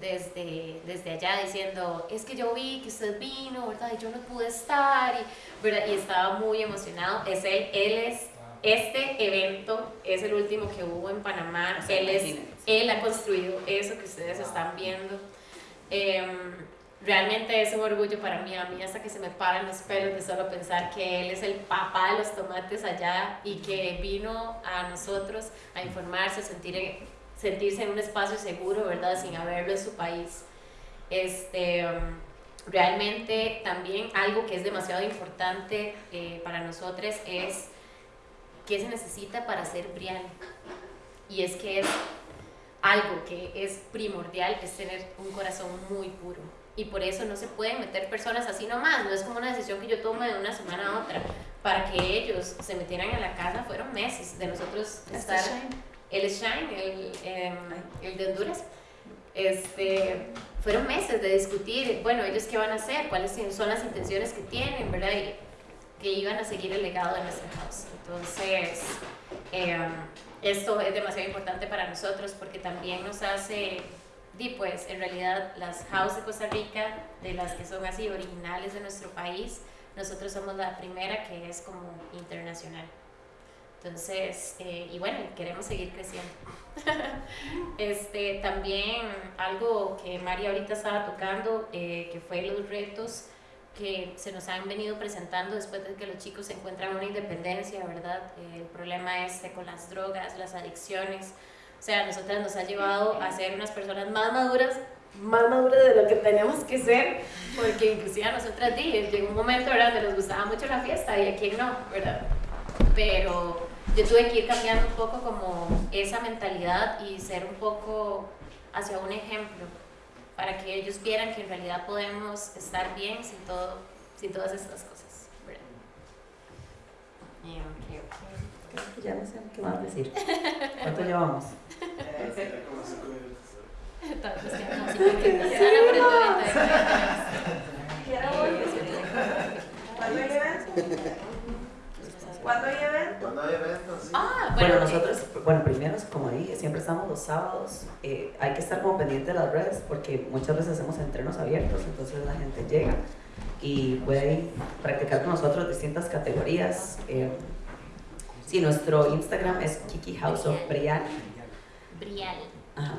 desde, desde allá diciendo, es que yo vi que usted vino, ¿verdad? Y yo no pude estar, y, ¿verdad? y estaba muy emocionado. Es él, él es, este evento es el último que hubo en Panamá. O sea, él, es, él ha construido eso que ustedes están viendo. Em, realmente es un orgullo para mí, a mí hasta que se me paran los pelos de solo pensar que él es el papá de los tomates allá y que vino a nosotros a informarse, a sentir, sentirse en un espacio seguro, ¿verdad? Sin haberlo en su país. Este, um, realmente también algo que es demasiado importante eh, para nosotros es qué se necesita para ser Brian. Y es que es algo que es primordial, es tener un corazón muy puro. Y por eso no se pueden meter personas así nomás, no es como una decisión que yo tome de una semana a otra. Para que ellos se metieran en la casa fueron meses de nosotros Este estar... Shine. El Shine, el, em, el de Honduras, este, fueron meses de discutir, bueno, ellos qué van a hacer, cuáles son las intenciones que tienen, ¿verdad? Y que iban a seguir el legado de nuestra house. Entonces, em, esto es demasiado importante para nosotros porque también nos hace, di pues, en realidad las house de Costa Rica, de las que son así originales de nuestro país, nosotros somos la primera que es como internacional. Entonces, eh, y bueno, queremos seguir creciendo. <laughs> este, también algo que María ahorita estaba tocando, eh, que fue los retos que se nos han venido presentando después de que los chicos encuentran una independencia, ¿verdad? El problema este con las drogas, las adicciones. O sea, a nosotras nos ha llevado a ser unas personas más maduras, más maduras de lo que tenemos que ser, porque inclusive a nosotras di, llegó un momento, ¿verdad?, donde nos gustaba mucho la fiesta y a quién no, ¿verdad? Pero yo tuve que ir cambiando un poco como esa mentalidad y ser un poco hacia un ejemplo para que ellos vieran que en realidad podemos estar bien sin, todo, sin todas estas cosas. ya no sé qué más decir. <laughs> ¿Cuánto llevamos? Nos <laughs> quedamos sin contenido. Sana por el evento ¿Cuándo hay hay? Cuando hay eventos, sí. Ah, Bueno, bueno, nosotros, bueno, primero, como dije, siempre estamos los sábados. eh, hay que estar como pendiente de las redes porque muchas veces hacemos entrenos abiertos, entonces la gente llega y puede ir practicar con nosotros distintas categorías. Eh, sí, nuestro Instagram es Kiki House of Brian. Brial. Ajá. Ah,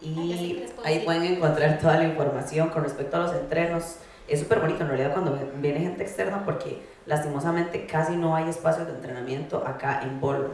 Y ahí pueden encontrar toda la información con respecto a los entrenos. Es súper bonito en realidad cuando viene gente externa porque lastimosamente casi no hay espacios de entrenamiento acá en Ballroom.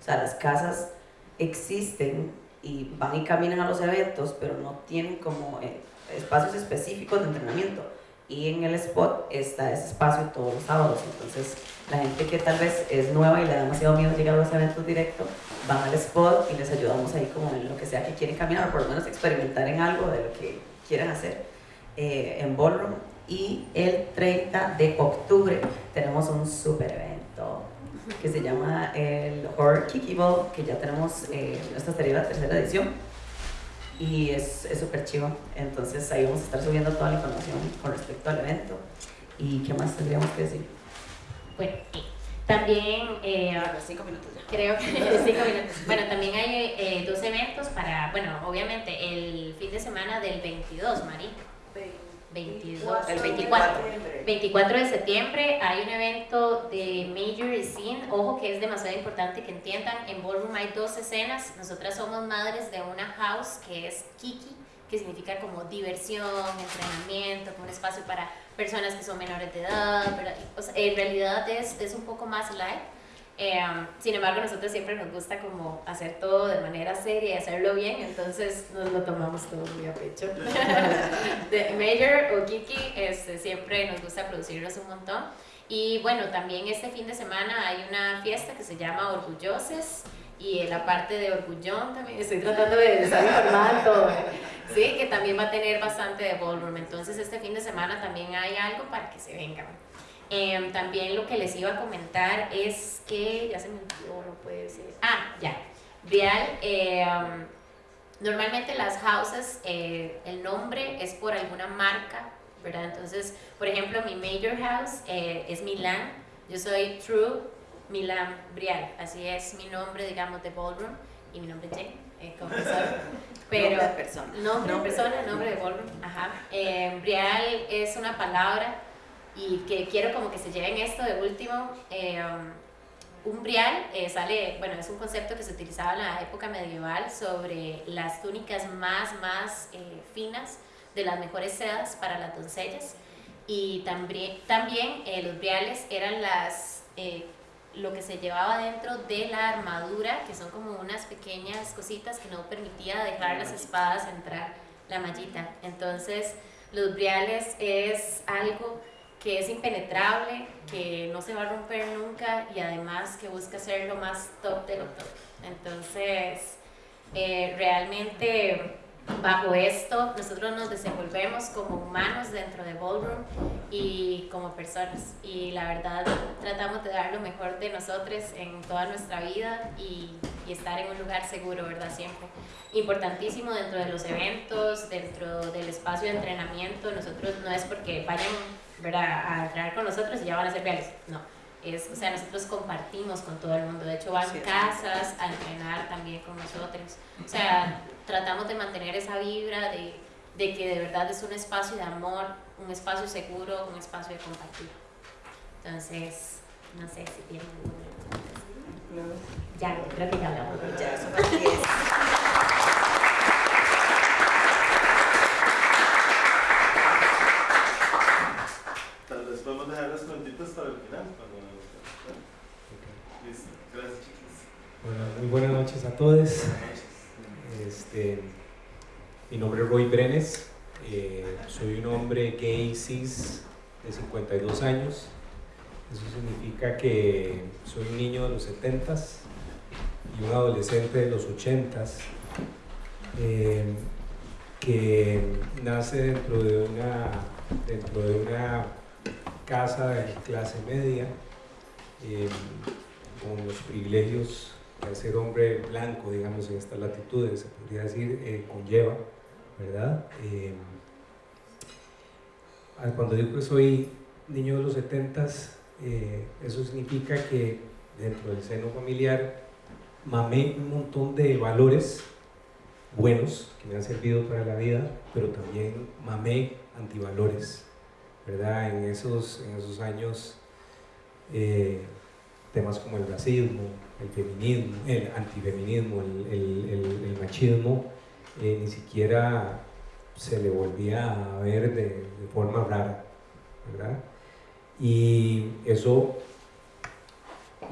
O sea, las casas existen y van y caminan a los eventos, pero no tienen como eh, espacios específicos de entrenamiento. Y en el spot está ese espacio todos los sábados. Entonces, la gente que tal vez es nueva y le da demasiado miedo llegar a los eventos directos, van al spot y les ayudamos ahí como en lo que sea que quieren caminar, o por lo menos experimentar en algo de lo que quieran hacer eh, en Ballroom. Y el 30 de octubre tenemos un super evento que se llama el Horror Kiki Ball, que ya tenemos, eh, esta sería la tercera edición. Y es es súper chivo. Entonces ahí vamos a estar subiendo toda la información con respecto al evento. ¿Y qué más tendríamos que decir? Bueno, sí. también eh, cinco minutos ya. creo que <laughs> cinco minutos. Bueno, también hay eh, dos eventos para, bueno, obviamente el fin de semana del 22, Mari. 22, el 24. 24 de septiembre hay un evento de Major Scene. Ojo que es demasiado importante que entiendan. En Ballroom hay dos escenas. Nosotras somos madres de una house que es Kiki, que significa como diversión, entrenamiento, como un espacio para personas que son menores de edad. pero, o sea, en realidad es, es un poco más light. Eh, sin embargo, nosotros siempre nos gusta como hacer todo de manera seria y hacerlo bien, entonces nos lo tomamos todo muy a pecho. <laughs> de Major o Kiki, este, siempre nos gusta producirlos un montón. Y bueno, también este fin de semana hay una fiesta que se llama Orgulloses y en la parte de Orgullón también estoy tratando de estar informada todo. Sí, que también va a tener bastante de ballroom. Entonces este fin de semana también hay algo para que se vengan. Em, también lo que les iba a comentar es que, ya se me olvidó, no puede ser. Ah, ya. Real, em, normalmente las houses, eh, el nombre es por alguna marca, ¿verdad? Entonces, por ejemplo, mi major house eh, es Milan, yo soy True Milan Brial, así es mi nombre, digamos, de ballroom, y mi nombre es Jane, eh, como <laughs> saben. Pero, Nombre de persona. Nombre de Nombre de persona, nombre de ballroom, ajá. Eh, Brial es una palabra y que quiero como que se lleven esto de último. eh, un brial eh, sale, bueno, es un concepto que se utilizaba en la época medieval sobre las túnicas más, más eh, finas de las mejores sedas para las doncellas. Y también, también eh, los briales eran las, eh, lo que se llevaba dentro de la armadura, que son como unas pequeñas cositas que no permitía dejar las espadas entrar la mallita. Entonces, los briales es algo que es impenetrable, que no se va a romper nunca y además que busca ser lo más top de lo top. Entonces, eh, realmente bajo esto nosotros nos desenvolvemos como humanos dentro de Ballroom y como personas y la verdad tratamos de dar lo mejor de nosotros en toda nuestra vida y, y estar en un lugar seguro, ¿verdad? Siempre. Importantísimo dentro de los eventos, dentro del espacio de entrenamiento, nosotros no es porque vayan ¿verdad? a entrenar con nosotros y ya van a ser reales, no. Es, o sea, nosotros compartimos con todo el mundo, de hecho van Sí. casas a entrenar también con nosotros. O sea, tratamos de mantener esa vibra de, de que de verdad es un espacio de amor, un espacio seguro, un espacio de compartir. Entonces, no sé si tienen alguna Ya, creo que ya hablamos. Ya, eso fue así es. Tal vez podemos dejar los cuentitos para el final. cuando- Listo. Gracias, chicos. Bueno, muy buenas noches a todos. Este, mi nombre es Roy Brenes. eh, soy un hombre gay cis de 52 años. Eso significa que soy un niño de los 70s y un adolescente de los 80s eh, que nace dentro de una, dentro de una casa de clase media. eh, con los privilegios que ser hombre blanco, digamos, en estas latitudes, se podría decir, eh, conlleva, ¿verdad? Eh, cuando digo que soy niño de los 70 eh, eso significa que dentro del seno familiar mamé un montón de valores buenos que me han servido para la vida, pero también mamé antivalores, ¿verdad? En esos, en esos años, eh, temas como el racismo, el feminismo, el antifeminismo, el, machismo, eh, ni siquiera se le volvía a ver de, de forma rara, ¿verdad? Y eso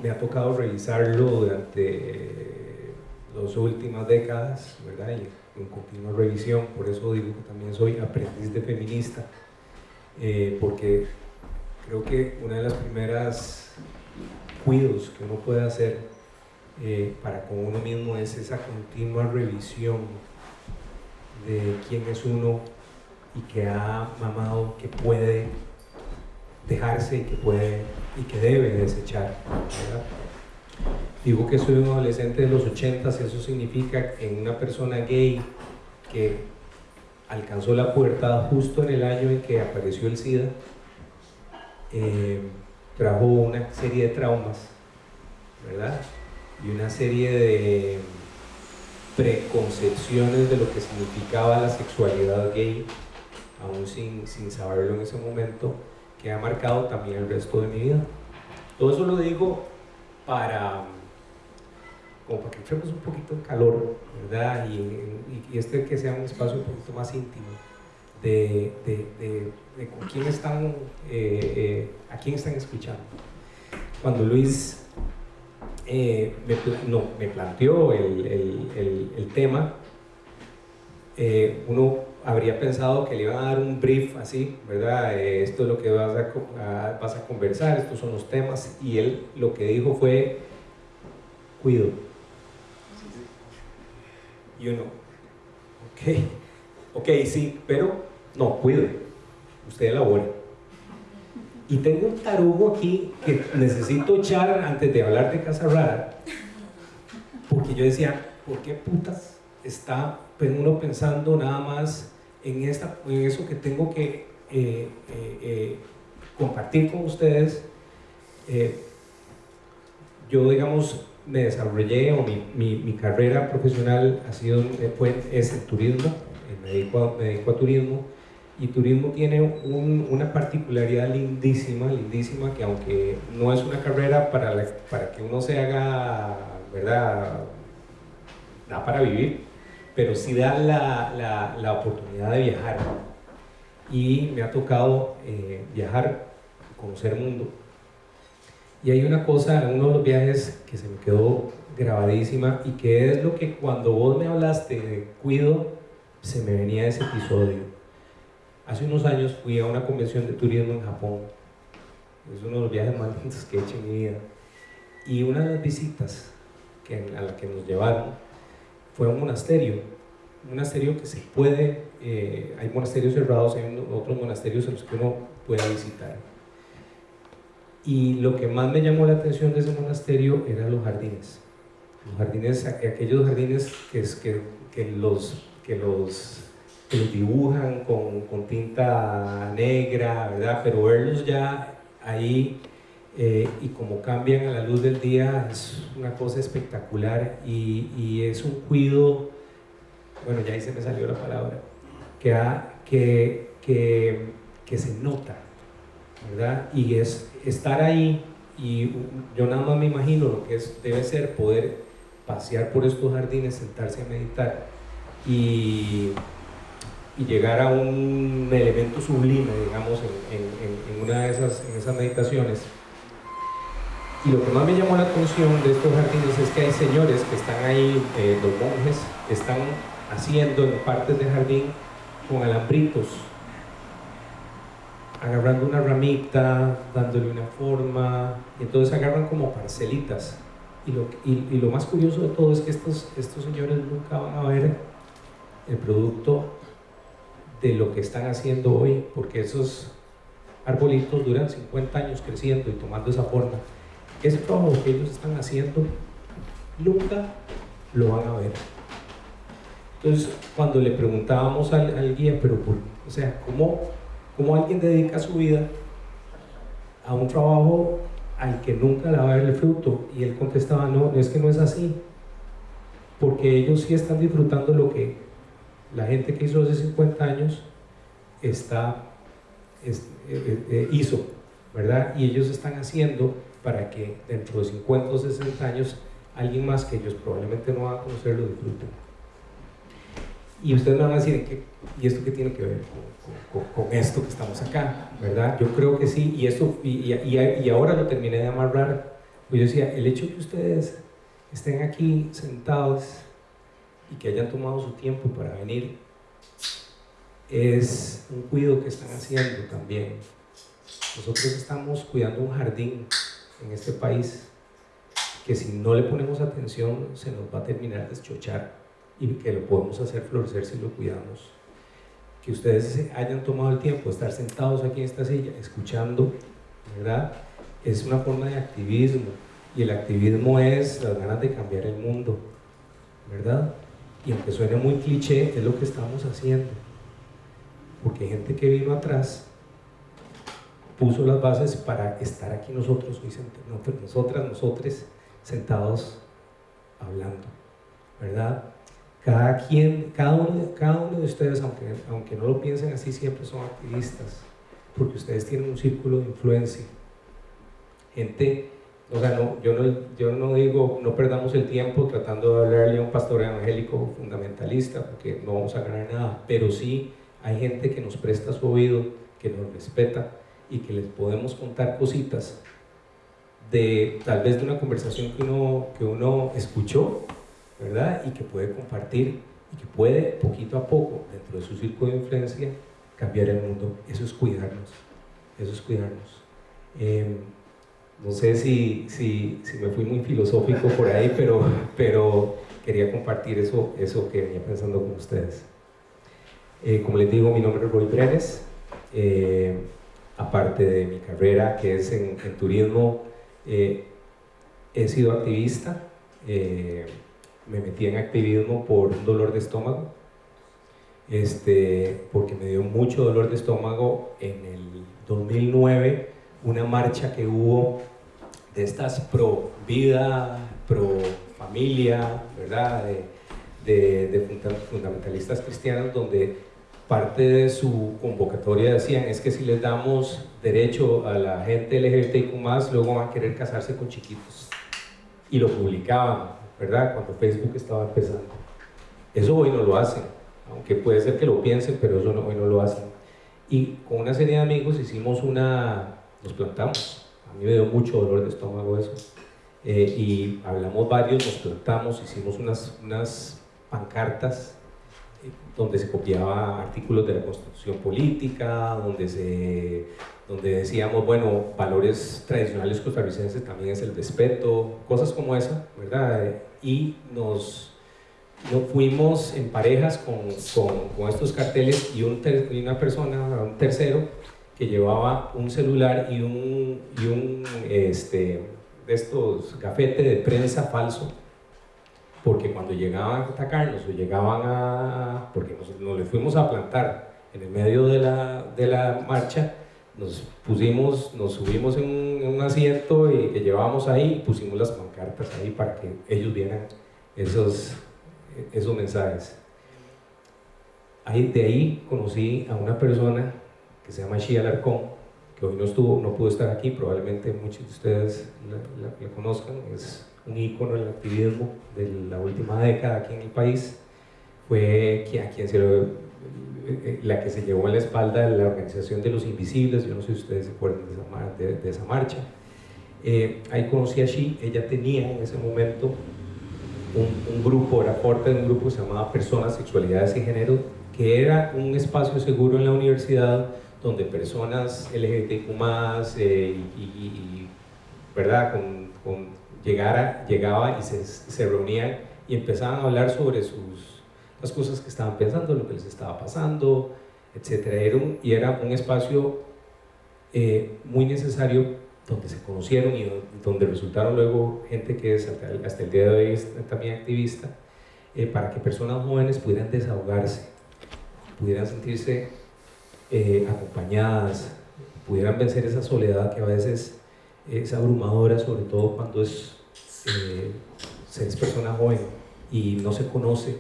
me ha tocado revisarlo durante las últimas décadas, ¿verdad? Y en continua revisión, por eso digo que también soy aprendiz de feminista, eh, porque creo que una de las primeras cuidos que uno puede hacer eh, para con uno mismo es esa continua revisión de quién es uno y que ha mamado, que puede dejarse y que puede y que debe desechar. Digo que soy un adolescente de los 80, eso significa en una persona gay que alcanzó la pubertad justo en el año en que apareció el SIDA, eh, trajo una serie de traumas, ¿verdad? Y una serie de preconcepciones de lo que significaba la sexualidad gay, aún sin, sin saberlo en ese momento, que ha marcado también el resto de mi vida. Todo eso lo digo para, como para que entremos un poquito en calor, ¿verdad? Y, este que sea un espacio un poquito más íntimo de, de, de, con quién están, eh, eh, a quién están escuchando. Cuando Luis eh, me, no, me planteó el, el, el, tema, uno habría pensado que le iban a dar un brief así, ¿verdad? Esto es lo que vas a, vas a conversar, estos son los temas, y él lo que dijo fue, cuido. Y uno, ok, ok, sí, pero no, cuide, usted elabore. Y tengo un tarugo aquí que necesito echar antes de hablar de Casa Rara, porque yo decía, ¿por qué putas está uno pensando nada más en, esta, en eso que tengo que eh, eh, eh, compartir con ustedes, yo digamos me desarrollé o mi, mi, mi, carrera profesional ha sido, fue, es el turismo, me dedico, a, me dedico a turismo y turismo tiene un, una particularidad lindísima, lindísima, que aunque no es una carrera para, para que uno se haga, ¿verdad? Da para vivir, pero sí da la, la, oportunidad de viajar. Y me ha tocado eh, viajar, conocer mundo. Y hay una cosa uno de los viajes que se me quedó grabadísima y que es lo que cuando vos me hablaste de cuido, se me venía ese episodio. Hace unos años fui a una convención de turismo en Japón. Es uno de los viajes más lindos que he hecho en mi vida. Y una de las visitas que, a la que nos llevaron fue un monasterio, un monasterio que se puede, eh, hay monasterios cerrados, hay otros monasterios en los que uno puede visitar. Y lo que más me llamó la atención de ese monasterio eran los jardines. Los jardines, aquellos jardines que, los, que, los, que los dibujan con, con tinta negra, ¿verdad? Pero verlos ya ahí eh, y como cambian a la luz del día es una cosa espectacular y, y, es un cuido, bueno ya ahí se me salió la palabra, que, que, que se nota, Y es estar ahí y yo nada más me imagino lo que es, debe ser poder pasear por estos jardines, sentarse a meditar y, y llegar a un elemento sublime, digamos, en, en, una de esas, en esas meditaciones. Y lo que más me llamó la atención de estos jardines es que hay señores que están ahí, eh, los monjes, están haciendo en partes del jardín con alambritos, agarrando una ramita, dándole una forma, y entonces agarran como parcelitas. Y lo, más curioso de todo es que estos, estos señores nunca van a ver el producto de lo que están haciendo hoy, porque esos arbolitos duran 50 años creciendo y tomando esa forma ese trabajo que ellos están haciendo nunca lo van a ver. Entonces, cuando le preguntábamos al, guía, pero o sea, ¿cómo, ¿cómo alguien dedica su vida a un trabajo al que nunca le va a ver el fruto? Y él contestaba, no, es que no es así, porque ellos sí están disfrutando lo que la gente que hizo hace 50 años está, es, eh, eh, hizo, ¿verdad? Y ellos están haciendo para que dentro de 50 o 60 años alguien más que ellos probablemente no va a conocer lo disfruten. Y ustedes me van a decir, ¿y esto qué tiene que ver con, con, con, esto que estamos acá? ¿Verdad? Yo creo que sí, y, esto, y, y, y ahora lo terminé de amarrar. Pues yo decía, el hecho que ustedes estén aquí sentados y que hayan tomado su tiempo para venir es un cuidado que están haciendo también. Nosotros estamos cuidando un jardín en este país que si no le ponemos atención se nos va a terminar de eschochar y que lo podemos hacer florecer si lo cuidamos. Que ustedes hayan tomado el tiempo de estar sentados aquí en esta silla escuchando, ¿verdad? Es una forma de activismo y el activismo es las ganas de cambiar el mundo, ¿verdad? Y aunque suene muy cliché, es lo que estamos haciendo. Porque hay gente que vino atrás puso las bases para estar aquí nosotros, nosotras, nosotros sentados hablando, ¿verdad? Cada, quien, cada, uno, cada uno de ustedes, aunque, aunque no lo piensen así, siempre son activistas, porque ustedes tienen un círculo de influencia. Gente, o sea, no, yo, no, yo no digo, no perdamos el tiempo tratando de hablarle a un pastor evangélico fundamentalista, porque no vamos a ganar nada, pero sí hay gente que nos presta su oído, que nos respeta, y que les podemos contar cositas de tal vez de una conversación que uno, que uno escuchó, ¿verdad? Y que puede compartir y que puede poquito a poco, dentro de su círculo de influencia, cambiar el mundo. Eso es cuidarnos, eso es cuidarnos. Em, no sé si, si, si, me fui muy filosófico por ahí, <laughs> pero, pero quería compartir eso, eso que venía pensando con ustedes. Eh, como les digo, mi nombre es Roy Brenes. Eh, aparte de mi carrera que es en, turismo, eh, he sido activista, eh, me metí en activismo por un dolor de estómago, este, porque me dio mucho dolor de estómago en el 2009, una marcha que hubo de estas pro vida, pro familia, ¿verdad? De, fundamentalistas cristianos, donde parte de su convocatoria decían es que si les damos derecho a la gente LGBTIQ+, luego van a querer casarse con chiquitos. Y lo publicaban, ¿verdad? Cuando Facebook estaba empezando. Eso hoy no lo hacen, aunque puede ser que lo piensen, pero eso hoy no lo hacen. Y con una serie de amigos hicimos una, nos plantamos. A mí me dio mucho dolor de estómago eso. Eh, y hablamos varios, nos plantamos, hicimos unas, unas pancartas donde se copiaba artículos de la constitución política, donde, se, donde decíamos, bueno, valores tradicionales costarricenses también es el respeto, cosas como esa, ¿verdad? Y nos, nos fuimos en parejas con, con, con estos carteles y, un y una persona, un tercero, que llevaba un celular y un, y un este, de estos gafete de prensa falso porque cuando llegaban a atacarnos o llegaban a... porque nos, nos le fuimos a plantar en el medio de la, de la marcha, nos pusimos, nos subimos en un, en un, asiento y que llevábamos ahí y pusimos las pancartas ahí para que ellos vieran esos, esos mensajes. Ahí, de ahí conocí a una persona que se llama Shia Larcón, que hoy no estuvo, no pudo estar aquí, probablemente muchos de ustedes la, la, la conozcan, es un ícono del activismo de la última década aquí en el país, fue a quien se lo, eh, la que se llevó en la espalda de la Organización de los Invisibles, yo no sé si ustedes se acuerdan de esa, de, de esa marcha. Eh, ahí conocí a Shi, ella tenía en ese momento un, un, grupo, era parte de un grupo que se llamaba Personas, Sexualidades y Género, que era un espacio seguro en la universidad donde personas LGBTQ+, eh, y, y, y, ¿verdad? Con, con llegara, llegaba y se, se reunían y empezaban a hablar sobre sus, las cosas que estaban pensando, lo que les estaba pasando, etc. Era un, y era un espacio eh, muy necesario donde se conocieron y donde resultaron luego gente que es hasta el, día de hoy es también activista, eh, para que personas jóvenes pudieran desahogarse, pudieran sentirse eh, acompañadas, pudieran vencer esa soledad que a veces es abrumadora, sobre todo cuando es, eh, se es persona joven y no se conoce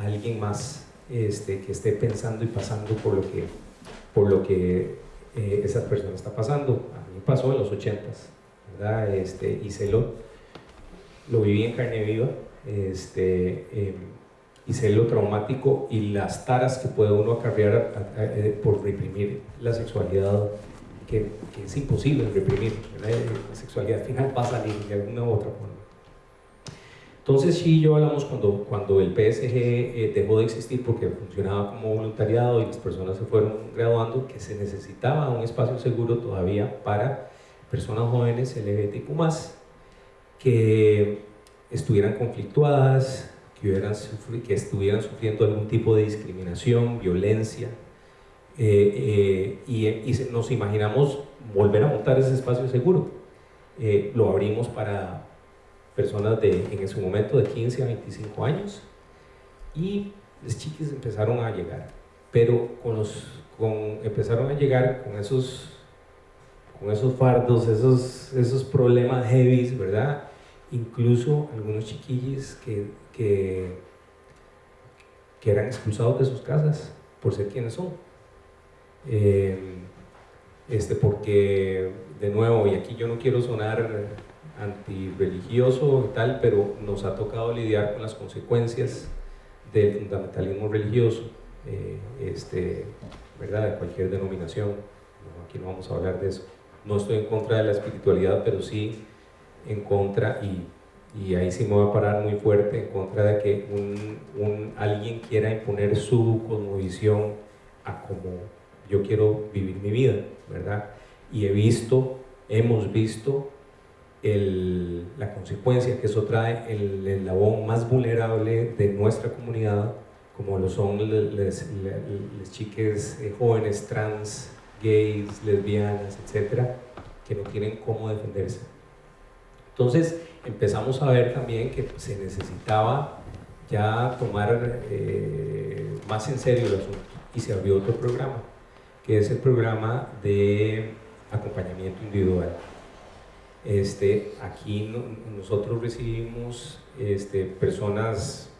a alguien más este, que esté pensando y pasando por lo que, por lo que eh, esa persona está pasando. A mí pasó en los 80s, ¿verdad? Este, se lo, lo viví en carne viva, este, eh, y sé lo traumático y las taras que puede uno acarrear eh, por reprimir la sexualidad, que, es imposible reprimir, ¿verdad? la sexualidad al final va a salir de alguna u otra forma. Entonces sí, yo hablamos cuando, cuando el PSG eh, dejó de existir porque funcionaba como voluntariado y las personas se fueron graduando, que se necesitaba un espacio seguro todavía para personas jóvenes LGBTQ+, que estuvieran conflictuadas, que estuvieran sufriendo algún tipo de discriminación, violencia, eh, eh, y, y, nos imaginamos volver a montar ese espacio seguro. lo abrimos para personas de, en ese momento de 15 a 25 años y los chiquis empezaron a llegar, pero con los, con, empezaron a llegar con esos, con esos fardos, esos, esos problemas heavy, ¿verdad? Incluso algunos chiquillos que, que, que eran expulsados de sus casas por ser quienes son. Eh, este, porque, de nuevo, y aquí yo no quiero sonar antirreligioso y tal, pero nos ha tocado lidiar con las consecuencias del fundamentalismo religioso, eh, este, ¿verdad? de cualquier denominación. aquí no vamos a hablar de eso. No estoy en contra de la espiritualidad, pero sí en contra, y, y ahí sí me voy a parar muy fuerte, en contra de que un, un, alguien quiera imponer su cosmovisión a como yo quiero vivir mi vida, ¿verdad? Y he visto, hemos visto el, la consecuencia que eso trae el eslabón más vulnerable de nuestra comunidad, como lo son las chiques eh, jóvenes trans, gays, lesbianas, etcétera, que no tienen cómo defenderse. Entonces empezamos a ver también que se necesitaba ya tomar eh, más en serio el asunto y se abrió otro programa, que es el programa de acompañamiento individual. Este, aquí nosotros recibimos este, personas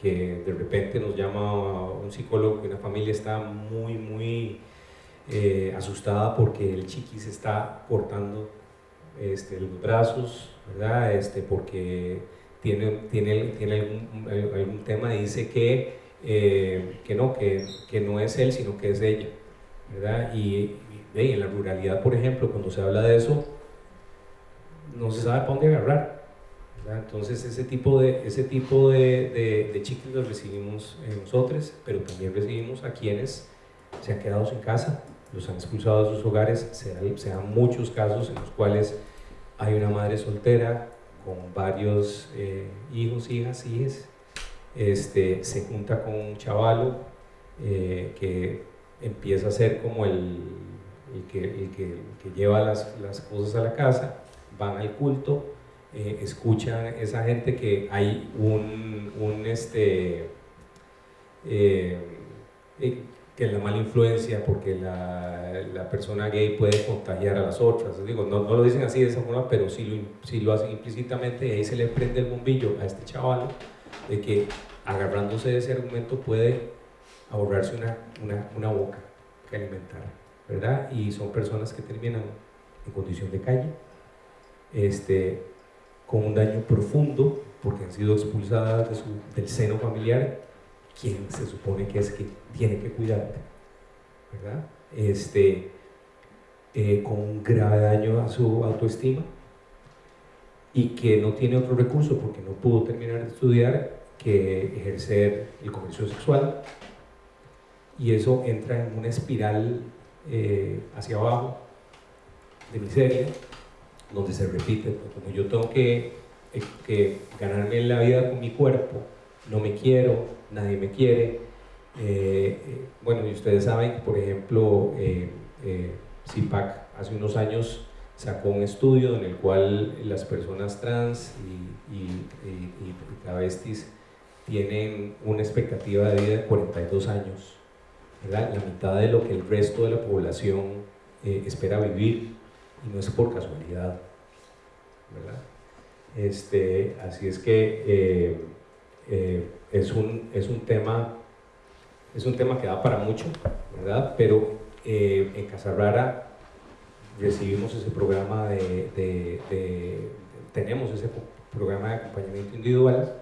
que de repente nos llama un psicólogo que una familia está muy, muy eh, asustada porque el chiqui se está cortando este, los brazos, ¿verdad? Este, porque tiene, tiene, tiene algún, algún tema dice que, eh, que no, que, que, no es él, sino que es ella, ¿verdad? Y, y en la ruralidad, por ejemplo, cuando se habla de eso, no se sabe para dónde agarrar. Entonces ese tipo de, ese tipo de, de, chicles los recibimos nosotros, pero también recibimos a quienes se han quedado sin casa, los han expulsado de sus hogares, se dan, muchos casos en los cuales hay una madre soltera con varios eh, hijos, hijas, hijas, este, se junta con un chavalo eh, que empieza a ser como el, el, que, que, lleva las, las cosas a la casa van al culto, eh, escuchan esa gente que hay un, un este, eh, eh, que la mala influencia porque la, la, persona gay puede contagiar a las otras. Digo, no, no, lo dicen así de esa forma, pero sí lo, sí lo hacen implícitamente y ahí se le prende el bombillo a este chaval de que agarrándose de ese argumento puede ahorrarse una, una, boca que alimentar, ¿verdad? Y son personas que terminan en condición de calle, este, con un daño profundo porque han sido expulsadas del seno familiar, quien se supone que es que tiene que cuidarte, ¿verdad? Este, eh, con un grave daño a su autoestima y que no tiene otro recurso porque no pudo terminar de estudiar que ejercer el comercio sexual y eso entra en una espiral eh, hacia abajo de miseria donde se repite, como yo tengo que, eh, que, ganarme la vida con mi cuerpo, no me quiero, nadie me quiere. Eh, bueno, y ustedes saben por ejemplo, CIPAC hace unos años sacó un estudio en el cual las personas trans y, y, y, y travestis tienen una expectativa de vida de 42 años, la mitad de lo que el resto de la población eh, espera vivir, y no es por casualidad. ¿verdad? Este, así es que eh, eh, es, un, es, un tema, es un tema que da para mucho, ¿verdad? pero en Casa Rara recibimos ese programa de, de, tenemos ese programa de acompañamiento individual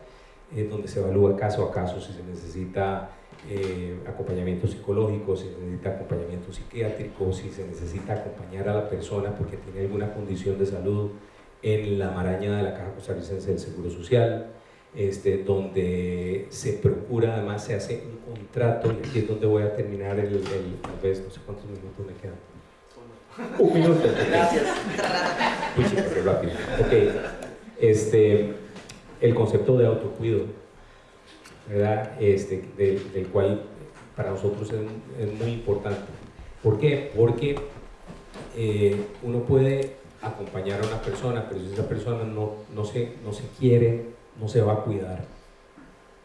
eh, donde se evalúa caso a caso si se necesita eh, acompañamiento psicológico, si se necesita acompañamiento psiquiátrico, si se necesita acompañar a la persona porque tiene alguna condición de salud en la maraña de la Caja Costarricense del Seguro Social, este, donde se procura, además se hace un contrato, y aquí es donde voy a terminar el, el, el no sé cuántos minutos me quedan. Un minuto. Gracias. Uy, qué rápido. Ok. Este, el concepto de autocuido, ¿verdad? Este, del, cual para nosotros es, muy importante. ¿Por qué? Porque eh, uno puede acompañar a una persona, pero si esa persona no, no, se, no se quiere, no se va a cuidar.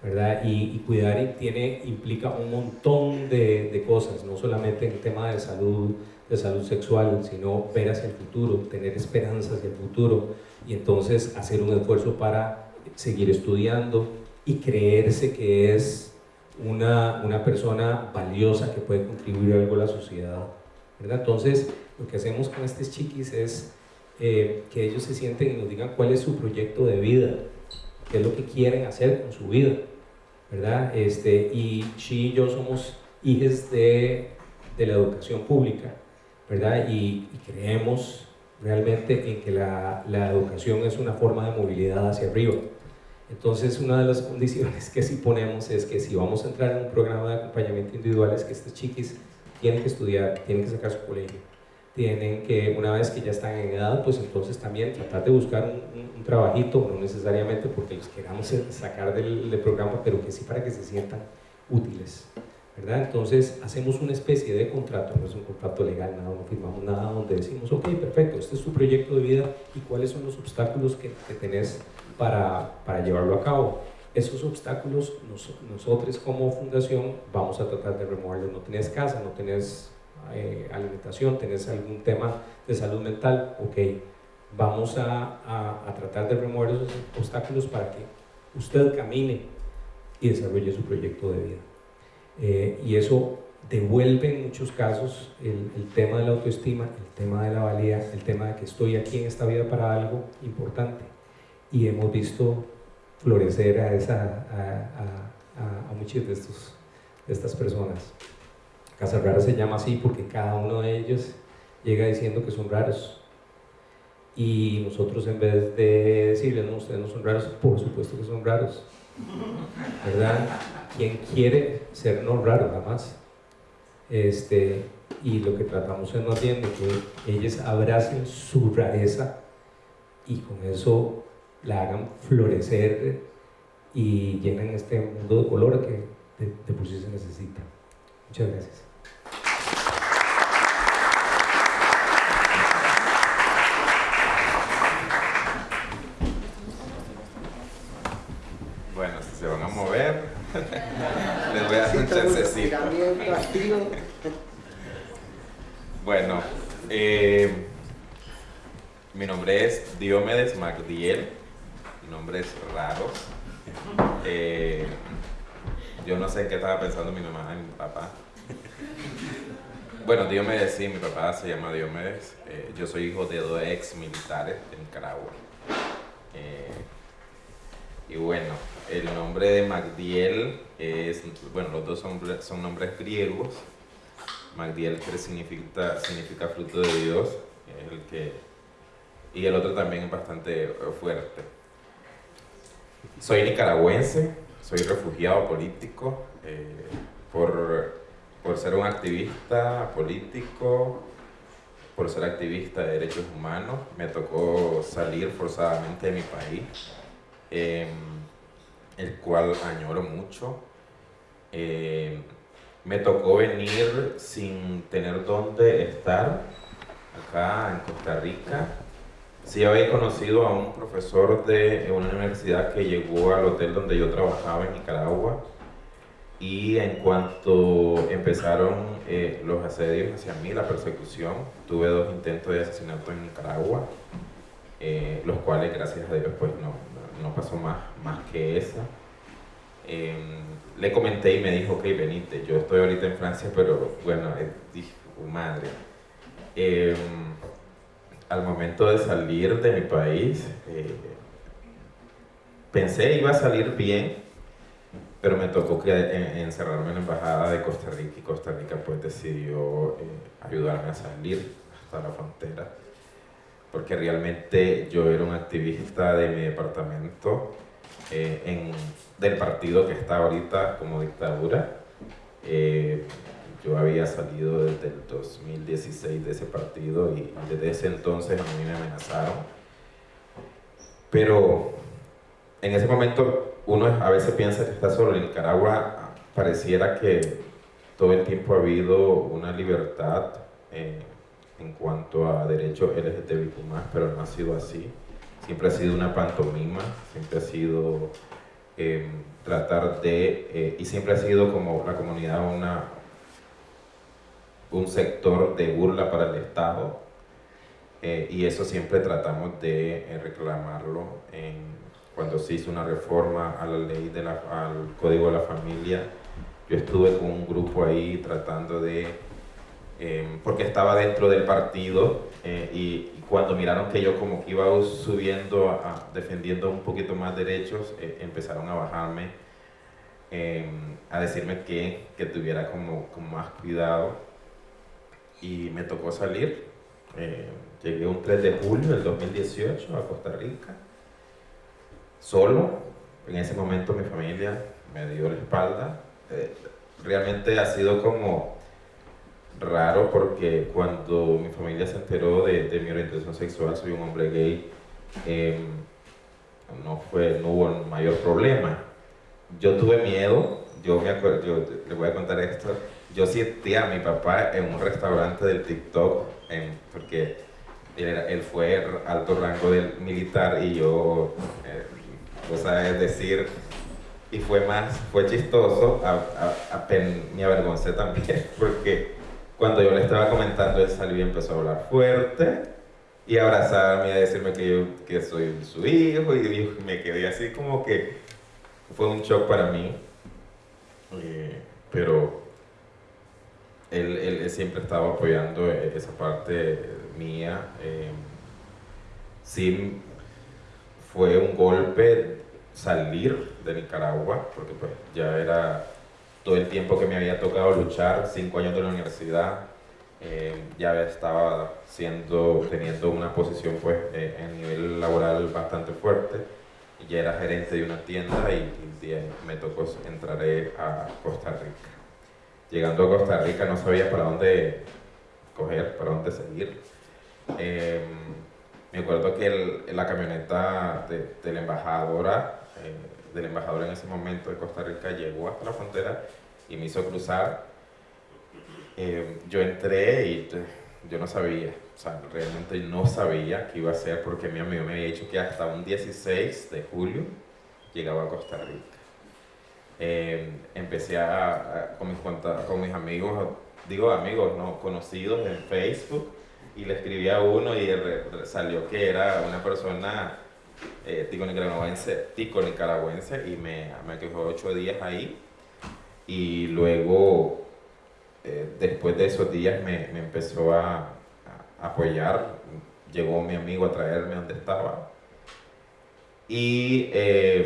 ¿verdad? Y, cuidar tiene, implica un montón de, de, cosas, no solamente en el tema de salud, de salud sexual, sino ver hacia el futuro, tener esperanza hacia el futuro y entonces hacer un esfuerzo para seguir estudiando y creerse que es una, una persona valiosa que puede contribuir algo a la sociedad. ¿verdad? Entonces, lo que hacemos con estos chiquis es eh, que ellos se sienten y nos digan cuál es su proyecto de vida, qué es lo que quieren hacer con su vida. ¿verdad? Este, y Chi y yo somos hijos de, de la educación pública, ¿verdad? Y, y creemos realmente en que la, la, educación es una forma de movilidad hacia arriba. Entonces, una de las condiciones que sí ponemos es que si vamos a entrar en un programa de acompañamiento individual es que estos chiquis tienen que estudiar, tienen que sacar su colegio, tienen que, una vez que ya están en edad, pues entonces también tratar de buscar un, un, trabajito, no necesariamente porque los queramos sacar del, del programa, pero que sí para que se sientan útiles. ¿verdad? Entonces hacemos una especie de contrato, no es un contrato legal, nada, no firmamos nada donde decimos, ok, perfecto, este es tu proyecto de vida y cuáles son los obstáculos que, que tenés para, para, llevarlo a cabo. Esos obstáculos nos, nosotros como fundación vamos a tratar de removerlos. No tenés casa, no tenés eh, alimentación, tenés algún tema de salud mental, ok, vamos a, a, a tratar de remover esos obstáculos para que usted camine y desarrolle su proyecto de vida. Eh, y eso devuelve en muchos casos el, el, tema de la autoestima, el tema de la valía, el tema de que estoy aquí en esta vida para algo importante. Y hemos visto florecer a, muchas de, estos, de estas personas. Casa Rara se llama así porque cada uno de ellos llega diciendo que son raros. Y nosotros en vez de decirles, no, ustedes no son raros, por supuesto que son raros. ¿Verdad? quien quiere ser no raro nada más. Este, y lo que tratamos es más bien de que ellos abracen su rareza y con eso la hagan florecer y llenen este mundo de color que de, de por sí se necesita. Muchas gracias. Bueno, si se van a mover, <laughs> les voy a dar un chancecito. Bueno, eh, mi nombre es Diomedes Magdiel, nombres raros. Eh, yo no sé qué estaba pensando mi mamá y mi papá. Bueno, Diomedes sí, mi papá se llama Diomedes. Eh, yo soy hijo de dos ex militares de Nicaragua. Eh, y bueno, el nombre de Magdiel es, bueno, los dos son, son nombres griegos. Magdiel que significa, fruto de Dios, el que, y el otro también es bastante fuerte. Soy nicaragüense, soy refugiado político, eh, por, por ser un activista político, por ser activista de derechos humanos, me tocó salir forzadamente de mi país. Eh, el cual añoro mucho. Eh, me tocó venir sin tener dónde estar acá en Costa Rica. Sí había conocido a un profesor de una universidad que llegó al hotel donde yo trabajaba en Nicaragua y en cuanto empezaron eh, los asedios hacia mí, la persecución, tuve dos intentos de asesinato en Nicaragua, eh, los cuales gracias a Dios pues no, no pasó más, más que esa. Em, le comenté y me dijo, ok, venite, yo estoy ahorita en Francia, pero bueno, eh, dije, madre. Al momento de salir de mi país, eh, pensé iba a salir bien, pero me tocó que encerrarme en la embajada de Costa Rica y Costa Rica pues decidió eh, ayudarme a salir hasta la frontera porque realmente yo era un activista de mi departamento eh, del partido que está ahorita como dictadura. Eh, yo había salido desde el 2016 de ese partido y desde ese entonces a mí me amenazaron. Pero en ese momento uno a veces piensa que está solo. En Nicaragua pareciera que todo el tiempo ha habido una libertad. Eh, en cuanto a derechos LGTBIQ+, pero no ha sido así. Siempre ha sido una pantomima, siempre ha sido em, tratar de, eh, y siempre ha sido como la comunidad una, un sector de burla para el Estado, eh, y eso siempre tratamos de eh, reclamarlo cuando se hizo una reforma a la ley de la, al Código de la Familia. Yo estuve con un grupo ahí tratando de Em, porque estaba dentro del partido eh, y, cuando miraron que yo como que iba subiendo, defendiendo un poquito más derechos, eh, empezaron a bajarme, em, a decirme que, que tuviera como, como, más cuidado y me tocó salir. Eh, llegué un 3 de julio del 2018 a Costa Rica, solo. En ese momento mi familia me dio la espalda. realmente ha sido como raro porque cuando mi familia se enteró de, de mi orientación sexual, soy un hombre gay, em, no, fue, no hubo mayor problema. Yo tuve miedo, yo me acuerdo, yo le voy a contar esto, yo sentía a mi papá en un restaurante del TikTok, porque él, él, fue alto rango del militar y yo, eh, o sea, es decir, y fue más, fue chistoso, a, a, a, me avergoncé también, <laughs> porque cuando yo le estaba comentando, él salió y empezó a hablar fuerte y abrazarme y a decirme que yo que soy su hijo y me quedé así como que fue un shock para mí. Eh, pero él, él, siempre estaba apoyando esa parte mía. Eh, sí fue un golpe salir de Nicaragua, porque pues ya era todo el tiempo que me había tocado luchar, cinco años de la universidad, eh, ya estaba siendo, teniendo una posición pues eh, en nivel laboral bastante fuerte, ya era gerente de una tienda y, me tocó entrar a Costa Rica. Llegando a Costa Rica no sabía para dónde coger, para dónde seguir. Em, me acuerdo que la camioneta de, la embajadora eh, del embajador en ese momento de Costa Rica llegó hasta la frontera y me hizo cruzar. Eh, yo entré y yo no sabía, o sea, realmente no sabía qué iba a hacer porque mi amigo me había dicho que hasta un 16 de julio llegaba a Costa Rica. Eh, empecé a, con, mis con mis amigos, digo amigos, no conocidos en Facebook, y le escribí a uno y salió que era una persona eh, tico nicaragüense, tico nicaragüense y me, me quedó ocho días ahí. Y luego eh, después de esos días me, me empezó a, apoyar, llegó mi amigo a traerme donde estaba. Y eh,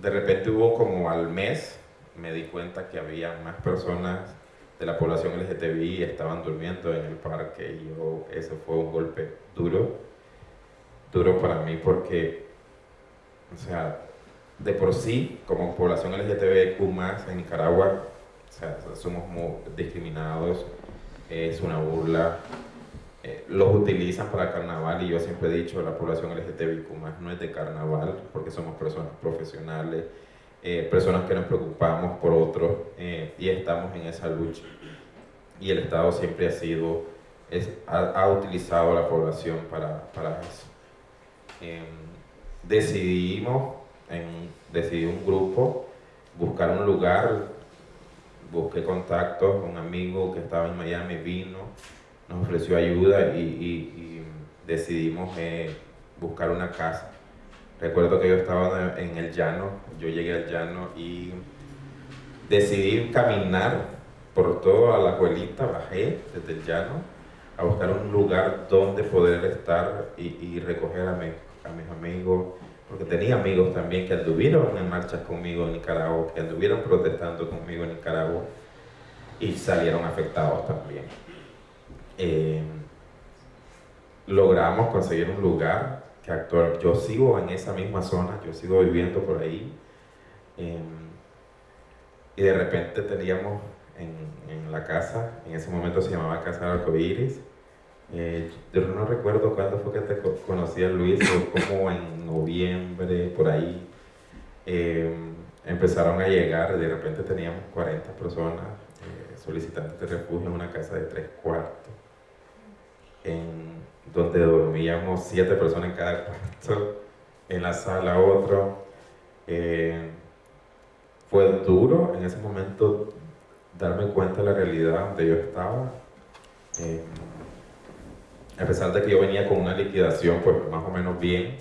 de repente hubo como al mes me di cuenta que había más personas de la población LGTBI estaban durmiendo en el parque y yo, ese fue un golpe duro duro para mí porque, o sea, de por sí, como población LGTBQ más en Nicaragua, o sea, somos muy discriminados, es una burla, eh, los utilizan para carnaval y yo siempre he dicho, la población LGTBQ más no es de carnaval porque somos personas profesionales, eh, personas que nos preocupamos por otros eh, y estamos en esa lucha. Y el Estado siempre ha sido ha, ha utilizado la población para, para eso. Em, decidimos, en, decidí un grupo, buscar un lugar, busqué contactos, un amigo que estaba en Miami vino, nos ofreció ayuda y, y- decidimos eh, buscar una casa. Recuerdo que yo estaba en el llano, yo llegué al llano y decidí caminar por toda la abuelita, bajé desde el llano a buscar un lugar donde poder estar y, y recoger a, mi- a mis amigos, porque tenía amigos también que anduvieron en marchas conmigo en Nicaragua, que anduvieron protestando conmigo en Nicaragua y salieron afectados también. Eh, logramos conseguir un lugar que actual, yo sigo en esa misma zona, yo sigo viviendo por ahí. eh, y de repente teníamos en, en la casa, en ese momento se llamaba Casa del Arcoíris. Eh, yo no recuerdo cuándo fue que te co- conocí a Luis, fue como en noviembre, por ahí. Eh, empezaron a llegar, de repente teníamos 40 personas eh, solicitantes de refugio en una casa de tres cuartos, en donde dormíamos siete personas en cada cuarto, en la sala otro. Eh, fue duro en ese momento darme cuenta de la realidad donde yo estaba. Eh, a pesar de que yo venía con una liquidación pues más o menos bien,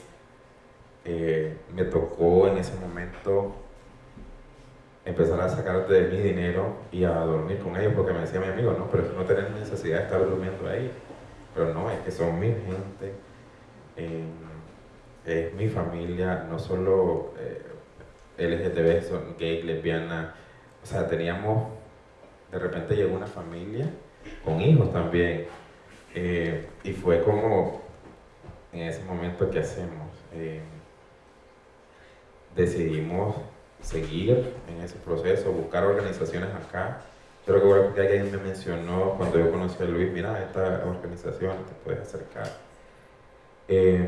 eh, me tocó en ese momento empezar a sacar de mi dinero y a dormir con ellos porque me decía mi amigo, no, pero no tenés necesidad de estar durmiendo ahí. Pero no, es que son mi gente, eh, es mi familia, no solo eh, LGTB, son gay, lesbiana, o sea, teníamos, de repente llegó una familia con hijos también, eh, y fue como, en ese momento, ¿qué hacemos? Eh, decidimos seguir en ese proceso, buscar organizaciones acá. Recuerdo que alguien me mencionó cuando yo conocí a Luis, mira, esta organización te puedes acercar. Eh,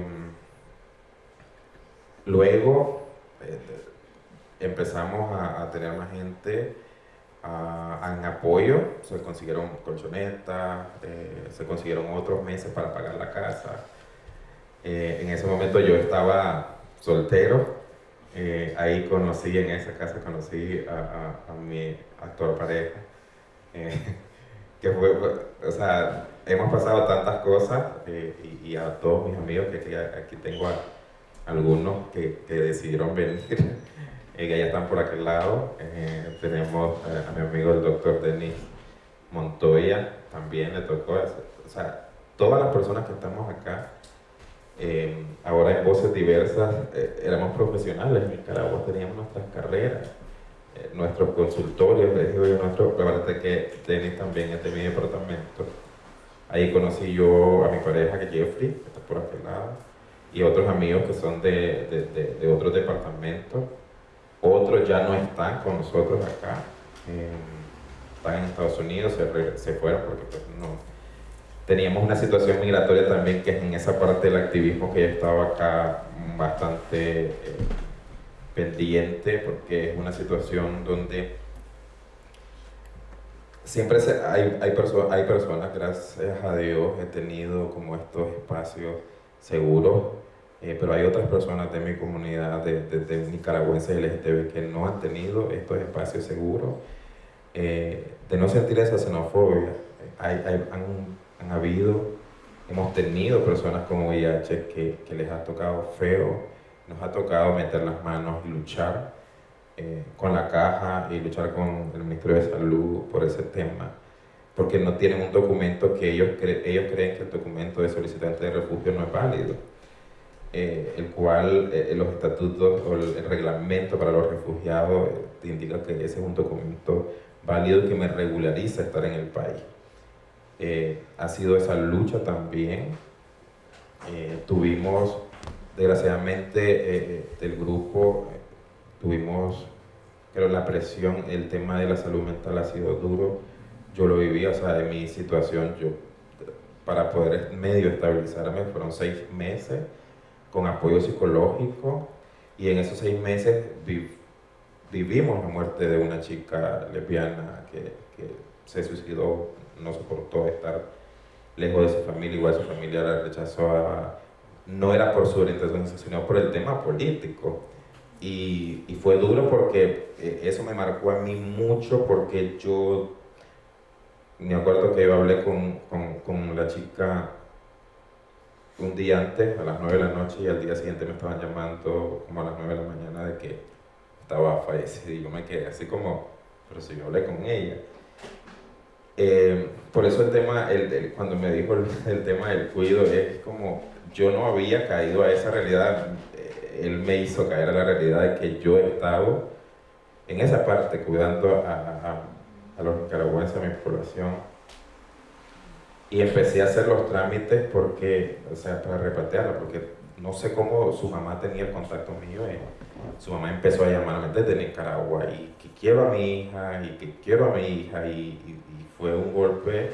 luego eh, empezamos a, tener más gente a- en apoyo, se consiguieron colchonetas, eh, se consiguieron otros meses para pagar la casa. Eh, en ese momento yo estaba soltero, ahí conocí, en esa casa conocí a- a mi actual pareja, eh, <laughs> que fue, o sea, hemos pasado tantas cosas eh, y, y a todos mis amigos, que aquí, tengo algunos que, que decidieron venir, <laughs> eh, que ya están por aquel lado. Tenemos a mi amigo el doctor Denis Montoya, también le tocó, o sea, todas las personas que estamos acá, ahora en voces diversas, éramos profesionales en Nicaragua, teníamos nuestras carreras, nuestros consultorios, les digo yo, nuestro, la verdad que Denis también es de mi departamento. Ahí conocí yo a mi pareja, que Jeffrey, que está por aquel lado, y otros amigos que son de, de, de- otros departamentos. Otros ya no están con nosotros acá, eh, están en Estados Unidos, se, se fueron porque pues, no, teníamos una situación migratoria también que es en esa parte del activismo que yo estaba acá bastante eh, pendiente porque es una situación donde siempre se- hay, hay, perso- hay personas, gracias a Dios, he tenido como estos espacios seguros, eh, pero hay otras personas de mi comunidad, de, de, de nicaragüenses LGTB, que no han tenido estos espacios seguros, eh, de no sentir esa xenofobia. Hay, hay- han, han habido, hemos tenido personas con VIH que, que les ha tocado feo, nos ha tocado meter las manos y luchar eh, con la caja y luchar con el Ministerio de Salud por ese tema, porque no tienen un documento que ellos, cre- ellos creen que el documento de solicitante de refugio no es válido, eh, el cual eh, los estatutos o el, reglamento para los refugiados te indica que ese es un documento válido que me regulariza estar en el país. Eh, ha sido esa lucha también. Eh, tuvimos, desgraciadamente, eh, eh, del grupo, eh, tuvimos, pero la presión, el tema de la salud mental ha sido duro. Yo lo viví, o sea, de mi situación, yo, para poder medio estabilizarme, fueron seis meses con apoyo psicológico y en esos seis meses vi- vivimos la muerte de una chica lesbiana que, que se suicidó, no soportó estar lejos de su familia, igual su familia la rechazó, a- no era por su orientación sino por el tema político. Y, y fue duro porque eh, eso me marcó a mí mucho porque yo me acuerdo que yo hablé con, con, con la chica un día antes, a las 9 de la noche, y al día siguiente me estaban llamando como a las 9 de la mañana de que estaba fallecida. Y yo me quedé así como, pero si yo hablé con ella. Eh, por eso el tema, el, el- cuando me dijo el, el tema del cuido, es como yo no había caído a esa realidad. eh, Él me hizo caer a la realidad de que yo estaba en esa parte cuidando a, a- los nicaragüenses, a mi población. Y empecé a hacer los trámites porque, o sea, para repatriarla, porque no sé cómo su mamá tenía el contacto mío. eh, su mamá empezó a llamarme desde Nicaragua y que quiero a mi hija y que quiero a mi hija y, y- y fue un golpe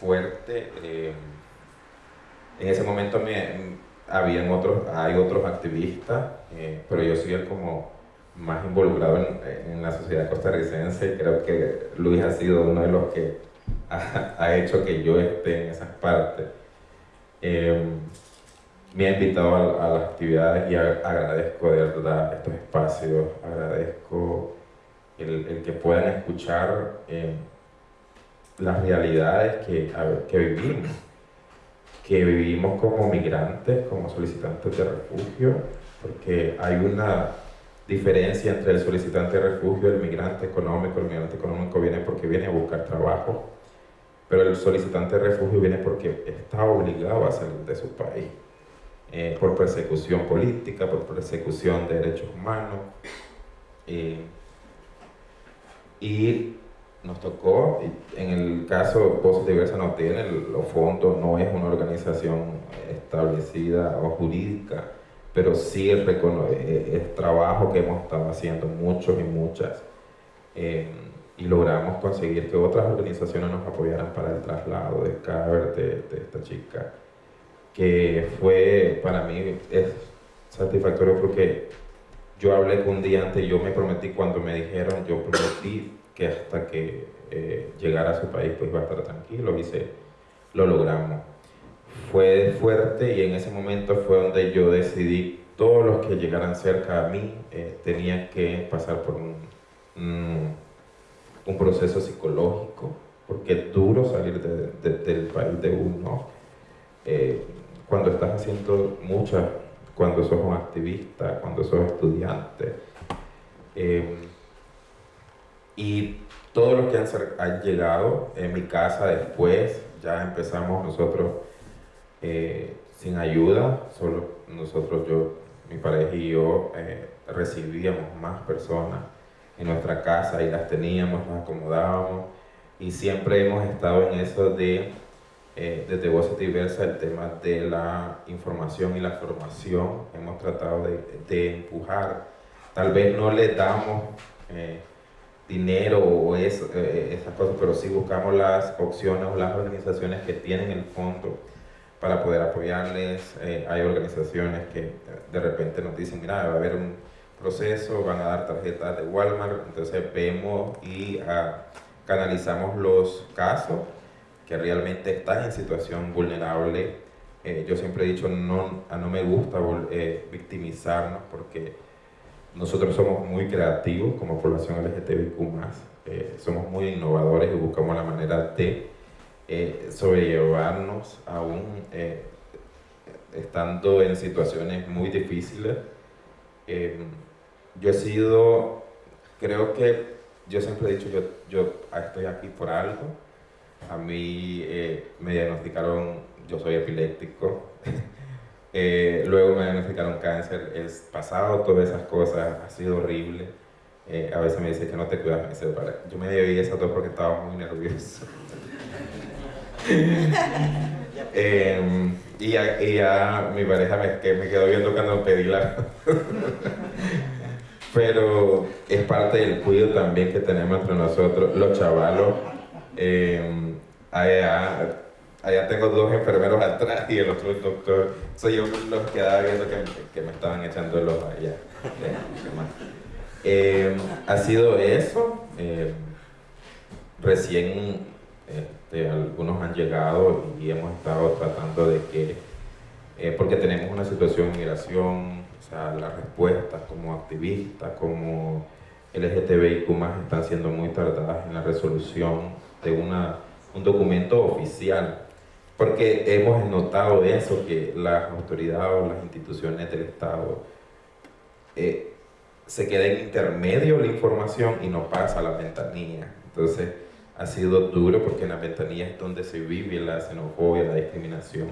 fuerte. eh, en ese momento me, habían otros, hay otros activistas, eh, pero yo soy el como más involucrado en, en la sociedad costarricense y creo que Luis ha sido uno de los que ha, ha hecho que yo esté en esas partes. Eh, me ha invitado a, a las actividades y a- agradezco de verdad estos espacios, agradezco el, el que puedan escuchar eh, las realidades que, que vivimos, que vivimos como migrantes, como solicitantes de refugio, porque hay una diferencia entre el solicitante de refugio, el migrante económico, el migrante económico viene porque viene a buscar trabajo, pero el solicitante de refugio viene porque está obligado a salir de su país eh, por persecución política, por persecución de derechos humanos. eh, y nos tocó, y en el caso Voces Diversas no tiene los fondos, no es una organización establecida o jurídica, pero sí es, recono- eh, es trabajo que hemos estado haciendo muchos y muchas. eh, y logramos conseguir que otras organizaciones nos apoyaran para el traslado del cadáver de, de esta chica que fue para mí es satisfactorio porque yo hablé con un día antes, yo me prometí cuando me dijeron, yo prometí que hasta que eh, llegara a su país pues iba a estar tranquilo y se, lo logramos. Fue fuerte y en ese momento fue donde yo decidí todos los que llegaran cerca a mí eh, tenían que pasar por un, un, proceso psicológico porque es duro salir de- del país de uno. Eh, cuando estás haciendo muchas, cuando sos un activista, cuando sos estudiante. Eh, y todos los que han, han llegado en mi casa después, ya empezamos nosotros eh, sin ayuda, solo nosotros, yo, mi pareja y yo eh, recibíamos más personas en nuestra casa y las teníamos, las acomodábamos y siempre hemos estado en eso de eh, desde Voces Diversas el tema de la información y la formación. Hemos tratado de, de empujar. Tal vez no le damos eh, dinero o eso, eh, esas cosas, pero sí buscamos las opciones o las organizaciones que tienen el fondo para poder apoyarles. Eh, hay organizaciones que de repente nos dicen, mira, va a haber un proceso, van a dar tarjetas de Walmart, entonces vemos y ah, canalizamos los casos que realmente están en situación vulnerable. Eh, yo siempre he dicho, no, no me gusta eh, victimizarnos porque nosotros somos muy creativos como población LGTBIQ+, eh, somos muy innovadores y buscamos la manera de eh, sobrellevarnos aún eh, estando en situaciones muy difíciles. Eh, yo he sido, creo que yo siempre he dicho, yo, yo estoy aquí por algo. A mí eh, me diagnosticaron, yo soy epiléptico. <laughs> Eh, luego me diagnosticaron cáncer. El pasado, todas esas cosas, ha sido horrible. Eh, a veces me dice que no te cuidas, me "Vale". yo me debí esas dos porque estaba muy nervioso. <laughs> Eh, y, ya, y ya mi pareja me, que me quedó viendo cuando pedí la... <laughs> Pero es parte del cuidado también que tenemos entre nosotros, los chavalos. Eh, allá, allá tengo dos enfermeros atrás y el otro doctor. Soy yo los quedaba viendo que, que me estaban echando el ojo allá. Eh, ha sido eso. eh, recién este, algunos han llegado y hemos estado tratando de que, eh, porque tenemos una situación de migración, o sea, las respuestas como activistas, como LGTBIQ están siendo muy tardadas en la resolución de una, un documento oficial, porque hemos notado eso, que las autoridades o las instituciones del Estado eh, se queda en intermedio la información y no pasa a la ventanilla. Entonces, ha sido duro porque en la ventanilla es donde se vive la xenofobia, la discriminación.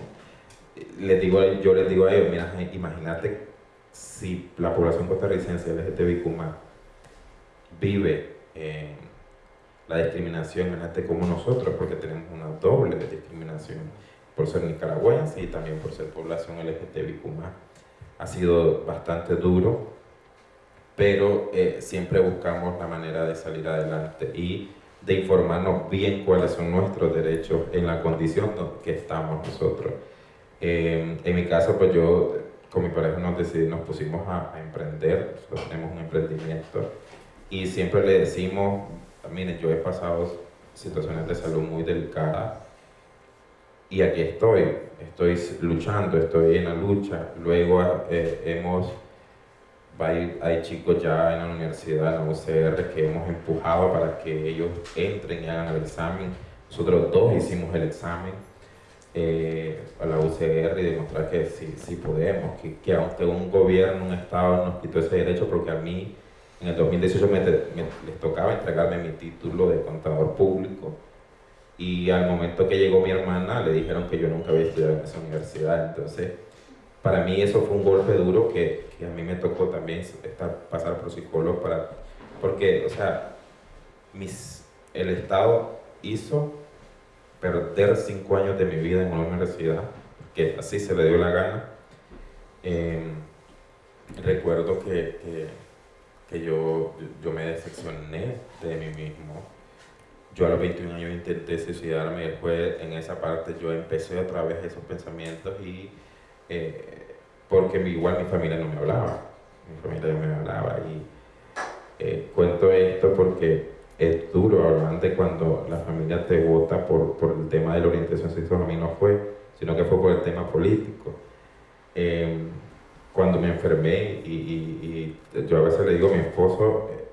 Les digo, yo les digo a ellos, mira, imagínate si la población costarricense LGTBIQ vive la discriminación, imagínate como nosotros, porque tenemos una doble discriminación por ser nicaragüense y también por ser población LGTBIQ Ha sido bastante duro, pero eh, siempre buscamos la manera de salir adelante y de informarnos bien cuáles son nuestros derechos en la condición que estamos nosotros. Eh, en mi caso, pues yo con mi pareja nos decidimos, nos pusimos a, emprender, nosotros tenemos un emprendimiento y siempre le decimos, miren, yo he pasado situaciones de salud muy delicadas y aquí estoy, estoy luchando, estoy en la lucha. Luego eh, hemos hay, hay, chicos ya en la universidad, en la UCR, que hemos empujado para que ellos entren y hagan el examen. Nosotros dos hicimos el examen eh, a la UCR y demostrar que sí, sí podemos, que, que, aunque un gobierno, un Estado nos quitó ese derecho, porque a mí en el 2018 me, les tocaba entregarme mi título de contador público y al momento que llegó mi hermana le dijeron que yo nunca había estudiado en esa universidad, entonces para mí eso fue un golpe duro que, que a mí me tocó también estar, pasar por psicólogo para, porque, o sea, mis, el Estado hizo perder cinco años de mi vida en una universidad, que así se le dio la gana. Em, recuerdo que, que, que, yo, yo me decepcioné de mí mismo. Yo a los 21 años intenté suicidarme y en esa parte yo empecé otra vez esos pensamientos y eh, porque igual mi familia no me hablaba, mi familia no me hablaba y eh, cuento esto porque es duro hablar de cuando la familia te vota por, por, el tema de la orientación sexual, a mí no fue, sino que fue por el tema político. Em, cuando me enfermé y, y, yo a veces le digo, mi esposo eh,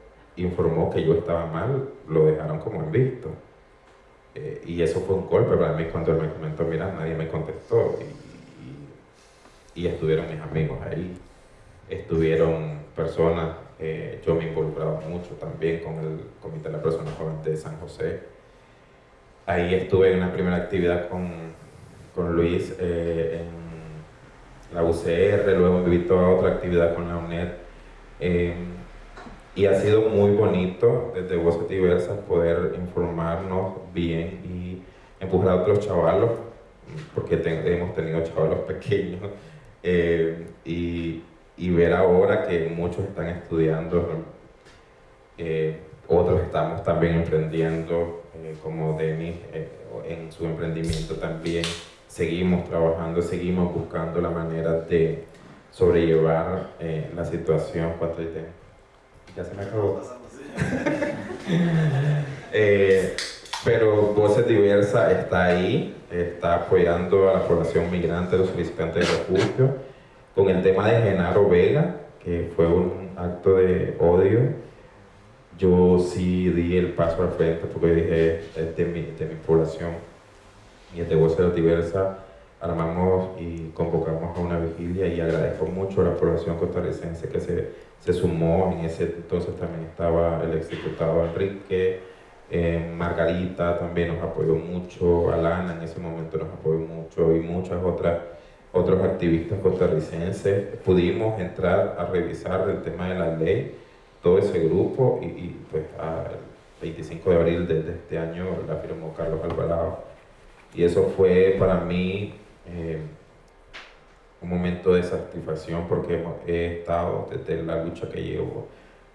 informó que yo estaba mal, lo dejaron como en visto. y eso fue un golpe para mí cuando él me comentó, mira, nadie me contestó. Y, y estuvieron mis amigos ahí, estuvieron personas, eh, yo me involucraba mucho también con el Comité de la Persona Joven de San José. Ahí estuve en una primera actividad con, con Luis eh, en la UCR, luego me invitó a otra actividad con la UNED. Eh, y ha sido muy bonito desde Voces Diversas poder informarnos bien y empujar a otros chavalos, porque hemos tenido chavalos <laughs> pequeños eh, y, ver ahora que muchos están estudiando, eh, otros estamos también emprendiendo, eh, como Denis en su emprendimiento también, seguimos trabajando, seguimos buscando la manera de sobrellevar la situación. ¿Cuánto Ya se me acabó. <laughs> pero Voces Diversa está ahí, está apoyando a la población migrante, los solicitantes de refugio, con el tema de Genaro Vega, que fue un acto de odio. Yo sí di el paso al frente porque dije, es de mi, de mi población y de Voces Diversa, armamos y convocamos a una vigilia y agradezco mucho a la población costarricense que se, se sumó. En ese entonces también estaba el exdiputado Enrique, eh, Margarita también nos apoyó mucho, Alana en ese momento nos apoyó mucho y muchas otras otros activistas costarricenses. Pudimos entrar a revisar el tema de la ley, todo ese grupo y, y pues el 25 de abril de, este año la firmó Carlos Alvarado. Y eso fue para mí eh, un momento de satisfacción porque he estado desde la lucha que llevo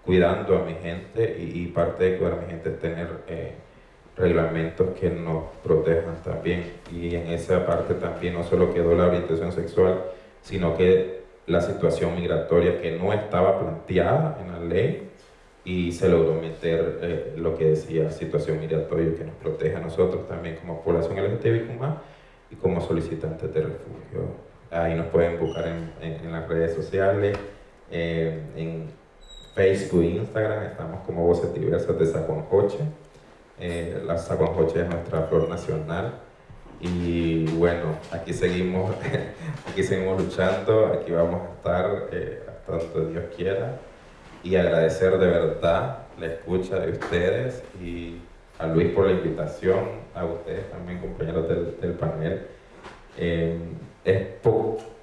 cuidando a mi gente y, parte de cuidar a mi gente es tener eh, reglamentos que nos protejan también. Y en esa parte también no solo quedó la orientación sexual, sino que la situación migratoria que no estaba planteada en la ley, y se logró meter eh, lo que decía situación migratoria que nos protege a nosotros también como población LGTBIQ+, y como solicitantes de refugio. Ahí nos pueden buscar en, en, las redes sociales, eh, en Facebook e Instagram, estamos como Voces Diversas de Sacuanjoche. Eh, la Sacuanjoche es nuestra flor nacional. Y bueno, aquí seguimos, <laughs> aquí seguimos luchando, aquí vamos a estar eh, hasta donde Dios quiera. Y agradecer de verdad la escucha de ustedes y a Luis por la invitación, a ustedes también, compañeros del, del panel. Eh, es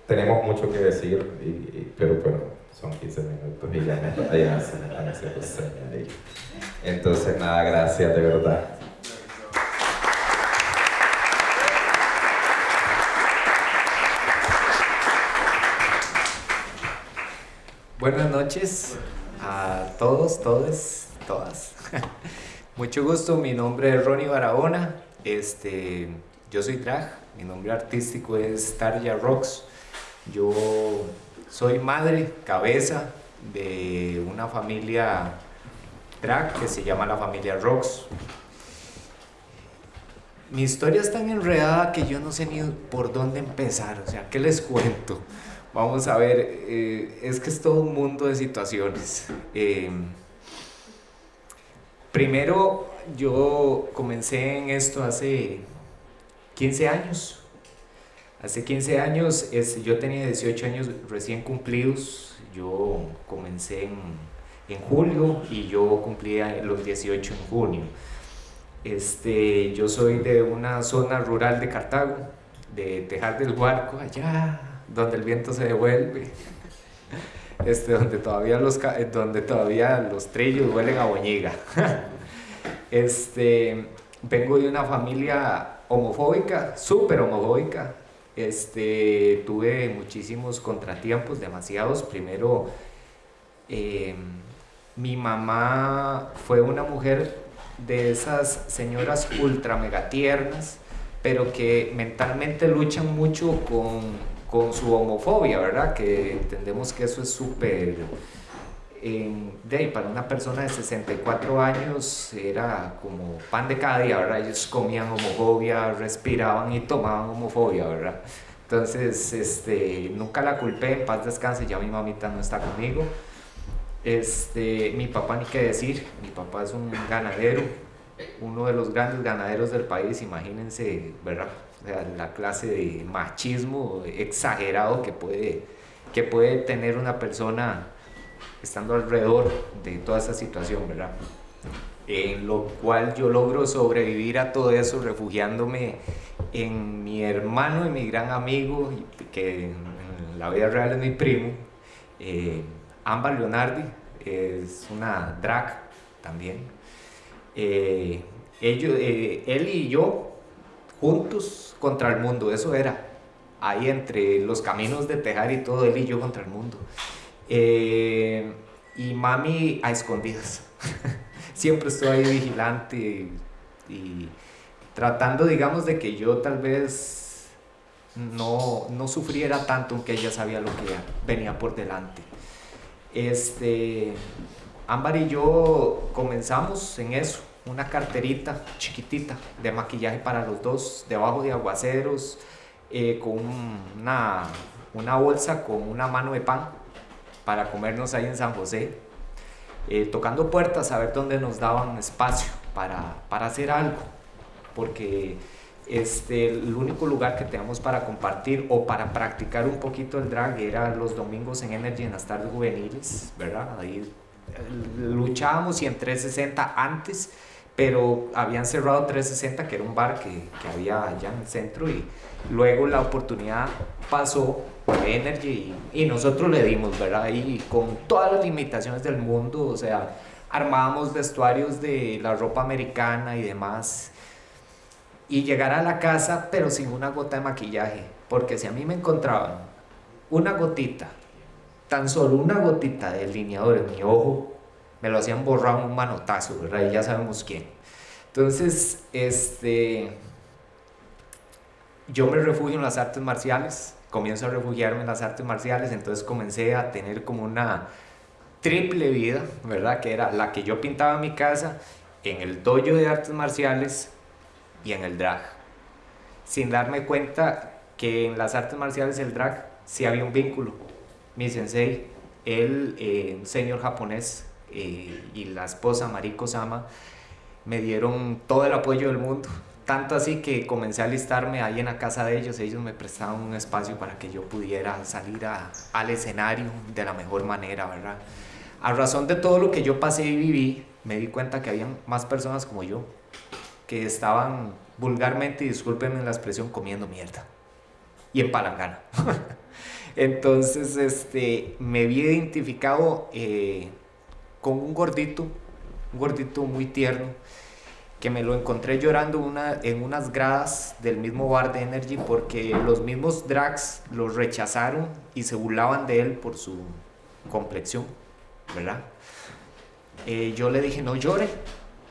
tenemos mucho que decir, y, pero bueno, son 15 minutos y ya me <laughs> están haciendo señas Entonces, nada, gracias de verdad. Buenas noches a todos, todos, todas. <laughs> Mucho gusto, mi nombre es Ronnie Barahona, este, yo soy drag, mi nombre artístico es Tarja Rocks, yo soy madre, cabeza de una familia drag que se llama la familia Rocks. Mi historia es tan enredada que yo no sé ni por dónde empezar, o sea, ¿qué les cuento? Vamos a ver, eh, es que es todo un mundo de situaciones. Eh, Primero, yo comencé en esto hace 15 años. Hace 15 años, es, yo tenía 18 años recién cumplidos. Yo comencé en, en julio y yo cumplía los 18 en junio. Este, yo soy de una zona rural de Cartago, de Tejar del Huarco, allá donde el viento se devuelve. Este, donde, todavía los, donde todavía los trillos huelen a boñiga. <laughs> este, vengo de una familia homofóbica, súper homofóbica. Este, tuve muchísimos contratiempos, demasiados. Primero, em, mi mamá fue una mujer de esas señoras ultra mega tiernas, pero que mentalmente luchan mucho con con su homofobia, ¿verdad? Que entendemos que eso es súper... de para una persona de 64 años era como pan de cada día, ¿verdad? Ellos comían homofobia, respiraban y tomaban homofobia, ¿verdad? Entonces, este, nunca la culpé, en paz descanse, ya mi mamita no está conmigo. Este, mi papá ni qué decir, mi papá es un ganadero, uno de los grandes ganaderos del país, imagínense, ¿verdad? La clase de machismo exagerado que puede, que puede tener una persona estando alrededor de toda esa situación, ¿verdad? En lo cual yo logro sobrevivir a todo eso refugiándome en mi hermano y mi gran amigo, que en la vida real es mi primo, eh, Amba Leonardi, es una drag también. Eh, ellos, eh, él y yo juntos contra el mundo, eso era. Ahí entre los caminos de Tejar y todo, él y yo contra el mundo. Eh, y mami a escondidas. <laughs> Siempre estoy ahí vigilante y, tratando, digamos, de que yo tal vez no, no sufriera tanto, aunque ella sabía lo que venía por delante. Este, Ámbar y yo comenzamos en eso una carterita chiquitita de maquillaje para los dos, debajo de aguaceros, eh, con una, una, bolsa con una mano de pan para comernos ahí en San José, eh, tocando puertas a ver dónde nos daban espacio para, para hacer algo, porque este, el único lugar que teníamos para compartir o para practicar un poquito el drag era los domingos en Energy en las tardes juveniles, ¿verdad? Ahí eh, luchábamos y en 360 antes pero habían cerrado 360, que era un bar que, que, había allá en el centro, y luego la oportunidad pasó por Energy y, y, nosotros le dimos, ¿verdad? Y con todas las limitaciones del mundo, o sea, armábamos vestuarios de la ropa americana y demás, y llegar a la casa, pero sin una gota de maquillaje, porque si a mí me encontraban una gotita, tan solo una gotita de delineador en mi ojo, me lo hacían borrar un manotazo, ¿verdad? Y ya sabemos quién. Entonces, este, yo me refugio en las artes marciales, comienzo a refugiarme en las artes marciales, entonces comencé a tener como una triple vida, ¿verdad? Que era la que yo pintaba en mi casa, en el dojo de artes marciales y en el drag. Sin darme cuenta que en las artes marciales el drag sí había un vínculo. Mi sensei, él, eh, un señor japonés, eh, y la esposa Mariko Sama, me dieron todo el apoyo del mundo. Tanto así que comencé a alistarme ahí en la casa de ellos. Ellos me prestaban un espacio para que yo pudiera salir a- al escenario de la mejor manera, ¿verdad? A razón de todo lo que yo pasé y viví, me di cuenta que habían más personas como yo que estaban vulgarmente, discúlpenme la expresión, comiendo mierda. Y en palangana. <laughs> Entonces, este, me vi identificado eh, con un gordito, un gordito muy tierno, que me lo encontré llorando en unas gradas del mismo bar de Energy porque los mismos drags lo rechazaron y se burlaban de él por su complexión, ¿verdad? Eh, yo le dije, no llore,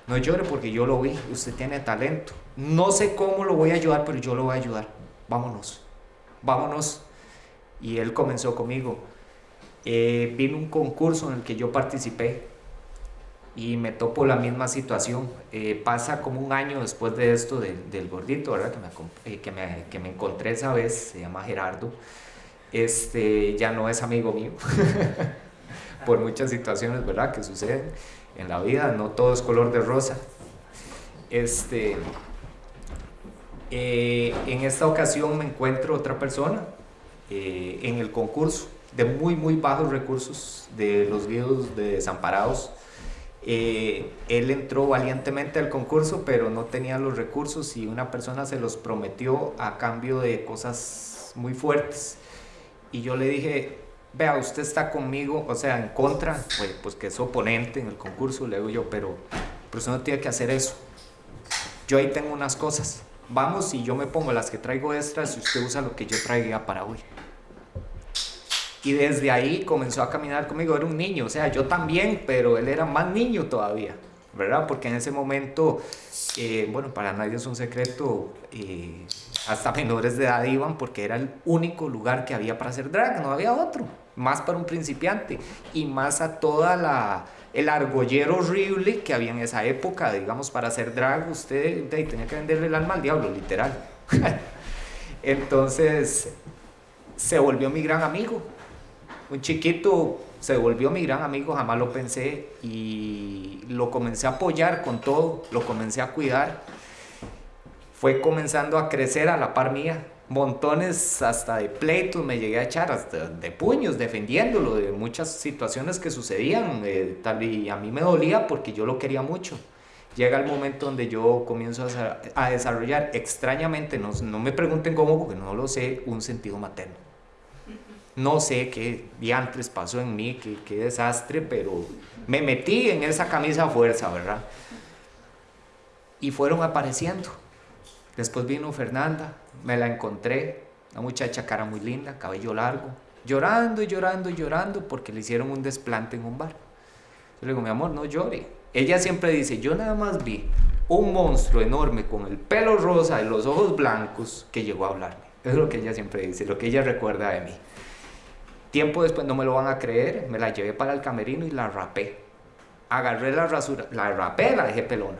no llore porque yo lo vi, usted tiene talento. No sé cómo lo voy a ayudar, pero yo lo voy a ayudar. Vámonos, vámonos. Y él comenzó conmigo. Eh, vino un concurso en el que yo participé y me topo la misma situación. Eh, pasa como un año después de esto del, del gordito, ¿verdad? Que me, eh, que, me, que me encontré esa vez, se llama Gerardo. Este ya no es amigo mío <laughs> por muchas situaciones, ¿verdad? Que suceden en la vida, no todo es color de rosa. Este, eh, en esta ocasión me encuentro otra persona en el concurso de muy, muy bajos recursos de los guíos de desamparados. Eh, él entró valientemente al concurso, pero no tenía los recursos y una persona se los prometió a cambio de cosas muy fuertes. Y yo le dije, vea, usted está conmigo, o sea, en contra, pues, pues que es oponente en el concurso, le digo yo, pero, pero usted no tiene que hacer eso. Yo ahí tengo unas cosas. Vamos y yo me pongo las que traigo extras y usted usa lo que yo traiga para hoy. Y desde ahí comenzó a caminar conmigo, era un niño, o sea, yo también, pero él era más niño todavía, ¿verdad? Porque en ese momento, eh, bueno, para nadie es un secreto, eh, hasta menores de edad iban porque era el único lugar que había para hacer drag, no había otro, más para un principiante y más a toda la el argollero horrible que había en esa época, digamos, para hacer drag usted tenía que venderle el alma al diablo, literal. <laughs> Entonces se volvió mi gran amigo, un chiquito se volvió mi gran amigo, jamás lo pensé y lo comencé a apoyar con todo, lo comencé a cuidar. Fue comenzando a crecer a la par mía, montones hasta de pleitos me llegué a echar, hasta de puños, defendiéndolo de muchas situaciones que sucedían, eh, tal y a mí me dolía porque yo lo quería mucho. Llega el momento donde yo comienzo a, a desarrollar extrañamente, no, no me pregunten cómo porque no lo sé, un sentido materno. No sé qué diantres pasó en mí, qué, desastre, pero me metí en esa camisa a fuerza, ¿verdad? Y fueron apareciendo. Después vino Fernanda, me la encontré, una muchacha cara muy linda, cabello largo, llorando y llorando y llorando porque le hicieron un desplante en un bar. Yo le digo, mi amor, no llore. Ella siempre dice, yo nada más vi un monstruo enorme con el pelo rosa y los ojos blancos que llegó a hablarme. Es lo que ella siempre dice, lo que ella recuerda de mí. Tiempo después, no me lo van a creer, me la llevé para el camerino y la rapé. Agarré la rasura, la rapé, la dejé pelona.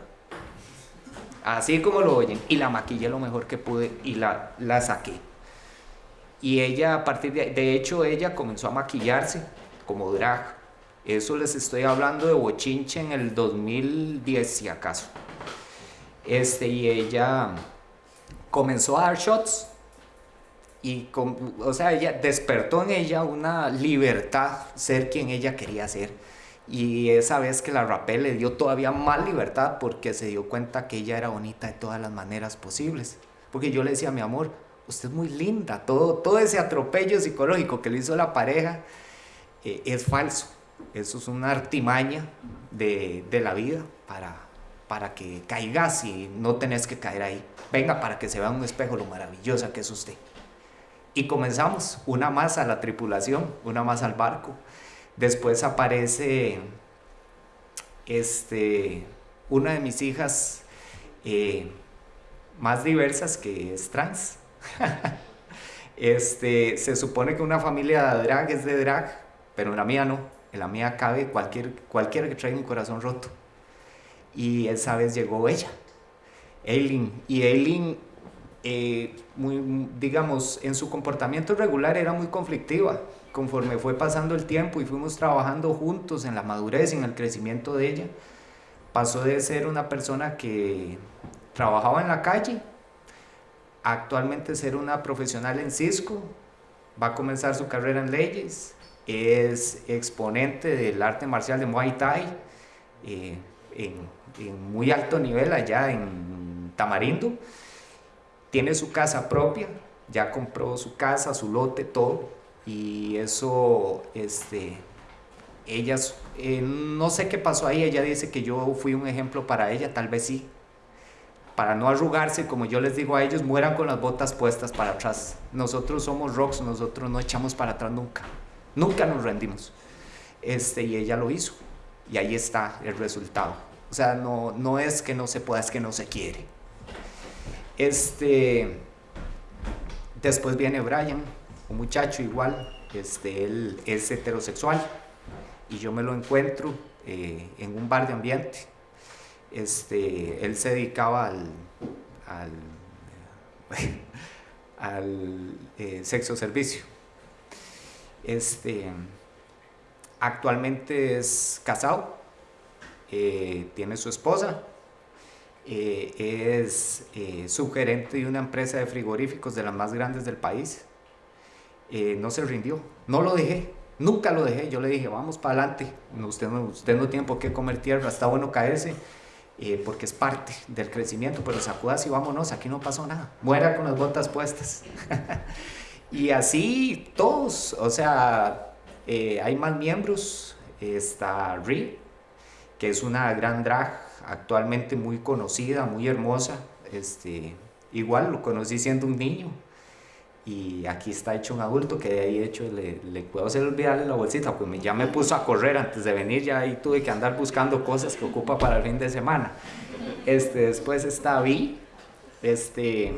Así como lo oyen. Y la maquillé lo mejor que pude y la, la saqué. Y ella, a partir de de hecho, ella comenzó a maquillarse como drag. Eso les estoy hablando de bochinche en el 2010, si acaso. Este, y ella comenzó a dar shots. Y, con- o sea, ella despertó en ella una libertad, ser quien ella quería ser. Y esa vez que la rapé le dio todavía más libertad porque se dio cuenta que ella era bonita de todas las maneras posibles. Porque yo le decía, mi amor, usted es muy linda, todo, todo ese atropello psicológico que le hizo la pareja eh, es falso. Eso es una artimaña de, de la vida para, para que caigas y no tenés que caer ahí. Venga para que se vea en un espejo lo maravillosa que es usted. Y comenzamos, una más a la tripulación, una más al barco. Después aparece este, una de mis hijas eh, más diversas que es trans. <laughs> este, se supone que una familia de drag es de drag, pero la mía no. En la mía cabe cualquier, cualquiera que traiga un corazón roto. Y esa vez llegó ella, Eileen. Y Eileen, eh, muy, digamos, en su comportamiento regular era muy conflictiva. Conforme fue pasando el tiempo y fuimos trabajando juntos en la madurez y en el crecimiento de ella, pasó de ser una persona que trabajaba en la calle, actualmente ser una profesional en Cisco, va a comenzar su carrera en leyes, es exponente del arte marcial de Muay Thai eh, en, muy alto nivel allá en Tamarindo, tiene su casa propia, ya compró su casa, su lote, todo, y eso, este, ellas, eh, no sé qué pasó ahí, ella dice que yo fui un ejemplo para ella, tal vez sí, para no arrugarse, como yo les digo a ellos, mueran con las botas puestas para atrás. Nosotros somos rocks, nosotros no echamos para atrás nunca, nunca nos rendimos. Este, y ella lo hizo, y ahí está el resultado. O sea, no, no es que no se pueda, es que no se quiere. Este, después viene Brian, un muchacho igual, este, él es heterosexual, y yo me lo encuentro eh, en un bar de ambiente este, él se dedicaba al, al, <laughs> eh, sexo servicio. Este, actualmente es casado, eh, tiene su esposa, eh, es subgerente de una empresa de frigoríficos de las más grandes del país. no se rindió, no lo dejé, nunca lo dejé. Yo le dije, vamos para adelante, usted no, usted tiene por qué comer tierra, está bueno caerse eh, porque es parte del crecimiento, pero sacudas y vámonos, aquí no pasó nada, muera con las botas puestas. <laughs> y así todos, o sea, eh, hay más miembros, está Ri, que es una gran drag, actualmente muy conocida, muy hermosa, este, igual lo conocí siendo un niño, y aquí está hecho un adulto que de ahí hecho le, puedo hacer olvidarle la bolsita, pues ya me puso a correr antes de venir, ya ahí tuve que andar buscando cosas que ocupa para el fin de semana. Este, después está Vi, este,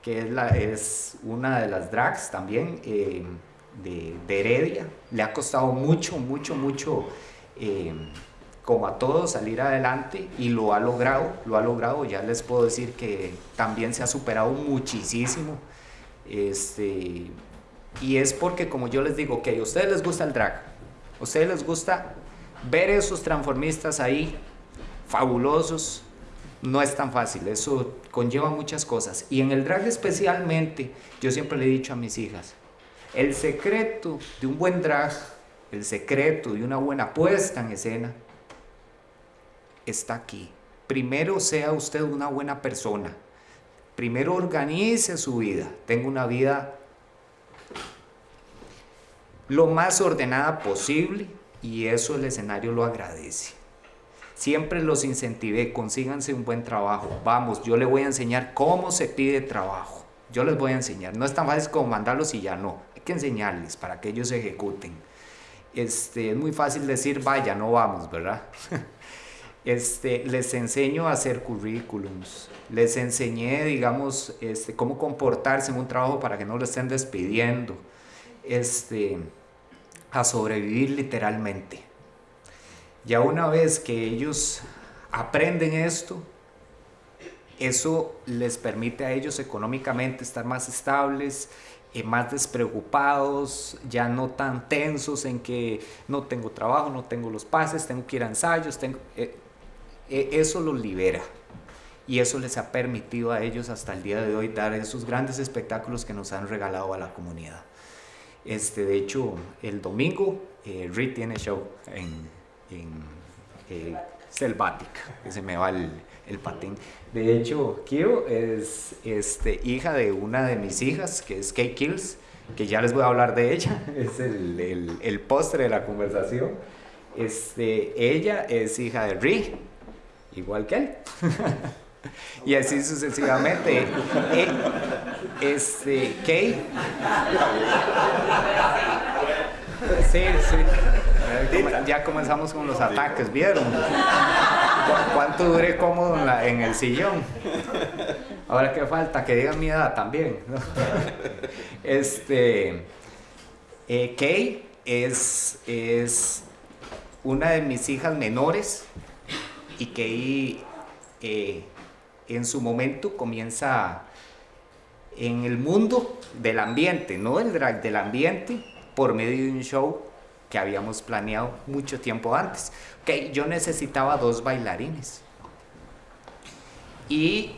que es, la, es una de las drags también eh, de, de, Heredia. Le ha costado mucho, mucho, mucho, eh, como a todos, salir adelante y lo ha logrado, lo ha logrado. Ya les puedo decir que también se ha superado muchísimo este, y es porque, como yo les digo, que a ustedes les gusta el drag, a ustedes les gusta ver esos transformistas ahí, fabulosos, no es tan fácil, eso conlleva muchas cosas. Y en el drag especialmente, yo siempre le he dicho a mis hijas, el secreto de un buen drag, el secreto de una buena puesta en escena, está aquí. Primero sea usted una buena persona, Primero organice su vida, tenga una vida lo más ordenada posible y eso el escenario lo agradece. Siempre los incentivé, consíganse un buen trabajo. Vamos, yo les voy a enseñar cómo se pide trabajo. Yo les voy a enseñar. No es tan fácil como mandarlos y ya no. Hay que enseñarles para que ellos ejecuten. Este, es muy fácil decir, vaya, no vamos, ¿verdad? <laughs> Este, les enseño a hacer currículums, les enseñé, digamos, este, cómo comportarse en un trabajo para que no lo estén despidiendo, este, a sobrevivir literalmente. Ya una vez que ellos aprenden esto, eso les permite a ellos económicamente estar más estables, eh, más despreocupados, ya no tan tensos en que no tengo trabajo, no tengo los pases, tengo que ir a ensayos, tengo, eh, eso los libera y eso les ha permitido a ellos hasta el día de hoy dar esos grandes espectáculos que nos han regalado a la comunidad. Este, de hecho, el domingo eh, Rick tiene show en, en eh, Selvática, que se me va el, el, patín. De hecho, Kio es este, hija de una de mis hijas, que es Kate Kills, que ya les voy a hablar de ella, <laughs> es el postre de la conversación. Este, ella es hija de Rick, igual que él. <laughs> y así sucesivamente. Eh, este, Kay. Sí, sí. Ya comenzamos con los ataques, ¿vieron? ¿Cuánto duré cómodo en, el sillón? Ahora qué falta, que digan mi edad también. Este, eh, Kay es, es una de mis hijas menores y que eh, en su momento comienza en el mundo del ambiente, no el drag, del ambiente, por medio de un show que habíamos planeado mucho tiempo antes. Okay, yo necesitaba dos bailarines. Y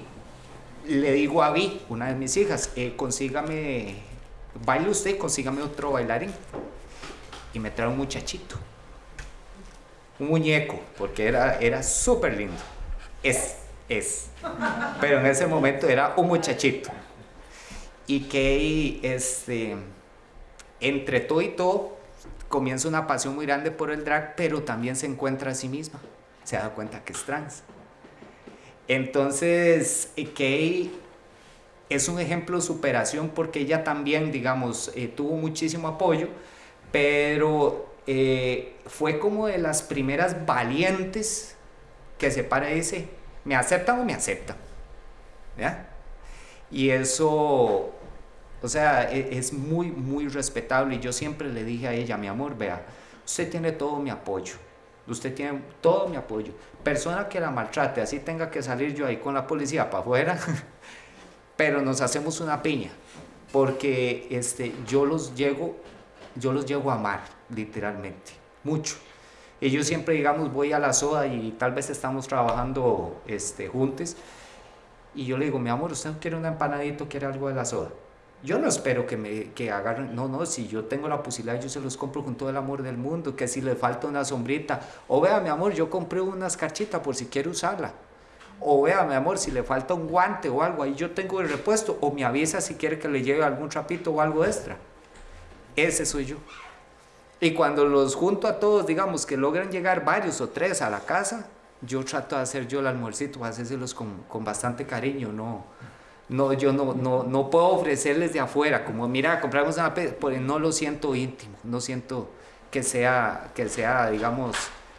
le digo a Vi, una de mis hijas, eh, consígame, baile usted, consígame otro bailarín. Y me trae un muchachito. Un muñeco, porque era, era súper lindo. Es, es. Pero en ese momento era un muchachito. Y que este, entre todo y todo, comienza una pasión muy grande por el drag, pero también se encuentra a sí misma. Se da cuenta que es trans. Entonces, Kay es un ejemplo de superación porque ella también, digamos, eh, tuvo muchísimo apoyo, pero eh, fue como de las primeras valientes que se para y dice, ¿me aceptan o me aceptan? ¿Ya? Y eso, o sea, e, es muy, muy respetable. Y yo siempre le dije a ella, mi amor, vea, usted tiene todo mi apoyo Usted tiene todo mi apoyo. Persona que la maltrate, así tenga que salir yo ahí con la policía para afuera, <laughs> pero nos hacemos una piña, porque este, yo los llego, yo los llego a amar, literalmente, mucho. Y yo siempre, digamos, voy a la soda y tal vez estamos trabajando este, juntos, y yo le digo, mi amor, ¿usted no quiere un empanadito, quiere algo de la soda? Yo no espero que me que agarren, no, no, si yo tengo la posibilidad, yo se los compro con todo el amor del mundo, que si le falta una sombrita, o vea, mi amor, yo compré una escarchita por si quiere usarla, o vea, mi amor, si le falta un guante o algo, ahí yo tengo el repuesto, o me avisa si quiere que le lleve algún trapito o algo extra. Ese soy yo. Y cuando los junto a todos, digamos que logran llegar varios o tres a la casa, yo trato de hacer yo el almuercito, hacérselos con, con bastante cariño, no no, yo no, no, no puedo ofrecerles de afuera, como mira, compramos una pues no lo siento íntimo, no siento que sea, que sea digamos,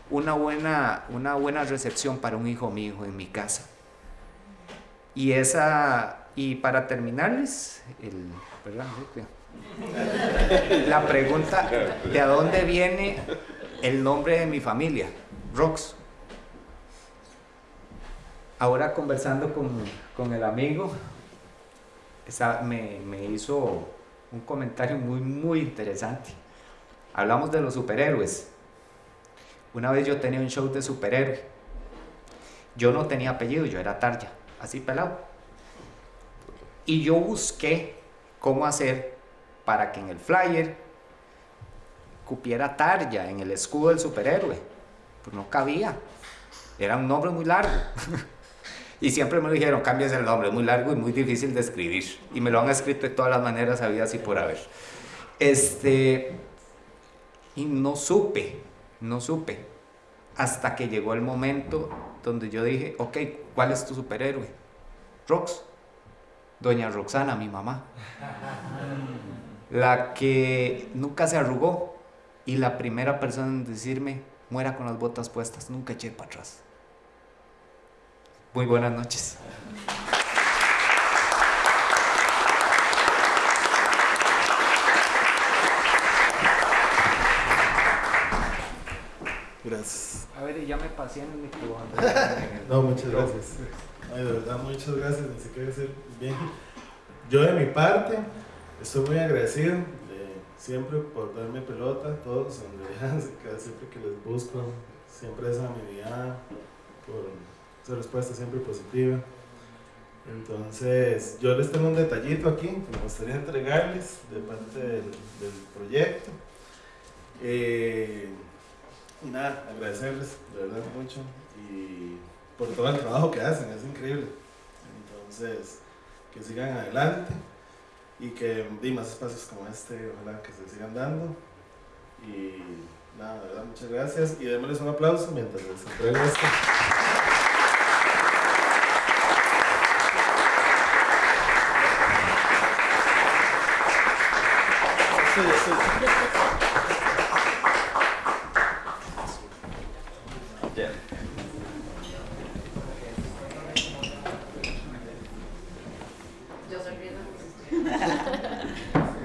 una buena, una buena recepción para un hijo mío en mi casa. Y esa, y para terminarles, el, la pregunta, ¿de dónde viene el nombre de mi familia? Rox. Ahora conversando con, con el amigo, me, me hizo un comentario muy, muy interesante. Hablamos de los superhéroes. Una vez yo tenía un show de superhéroe. Yo no tenía apellido, yo era Tarja, así pelado. Y yo busqué cómo hacer para que en el flyer cupiera Tarja en el escudo del superhéroe. Pues no cabía. Era un nombre muy largo. <laughs> Y siempre me dijeron, cambies el nombre, es muy largo y muy difícil de escribir. Y me lo han escrito de todas las maneras habidas y por haber. Este, y no supe, no supe. Hasta que llegó el momento donde yo dije, ok, ¿cuál es tu superhéroe? Rox. Doña Roxana, mi mamá. La que nunca se arrugó y la primera persona en decirme, muera con las botas puestas, nunca eché para atrás. Muy buenas noches. Gracias. A ver, ya me pasé en el micrófono. <laughs> no, muchas gracias. Ay, de verdad, muchas gracias. Ni siquiera decir bien. Yo de mi parte estoy muy agradecido siempre por darme pelota, todos, <laughs> siempre que les busco, siempre esa amabilidad, por su respuesta siempre positiva. Entonces, yo les tengo un detallito aquí que me gustaría entregarles de parte del, proyecto. Eh, y nada, agradecerles de verdad mucho y por todo el trabajo que hacen, es increíble. Entonces, que sigan adelante y que di más espacios como este, ojalá que se sigan dando. Y nada, muchas gracias y démosles un aplauso mientras les entrego esto. sí.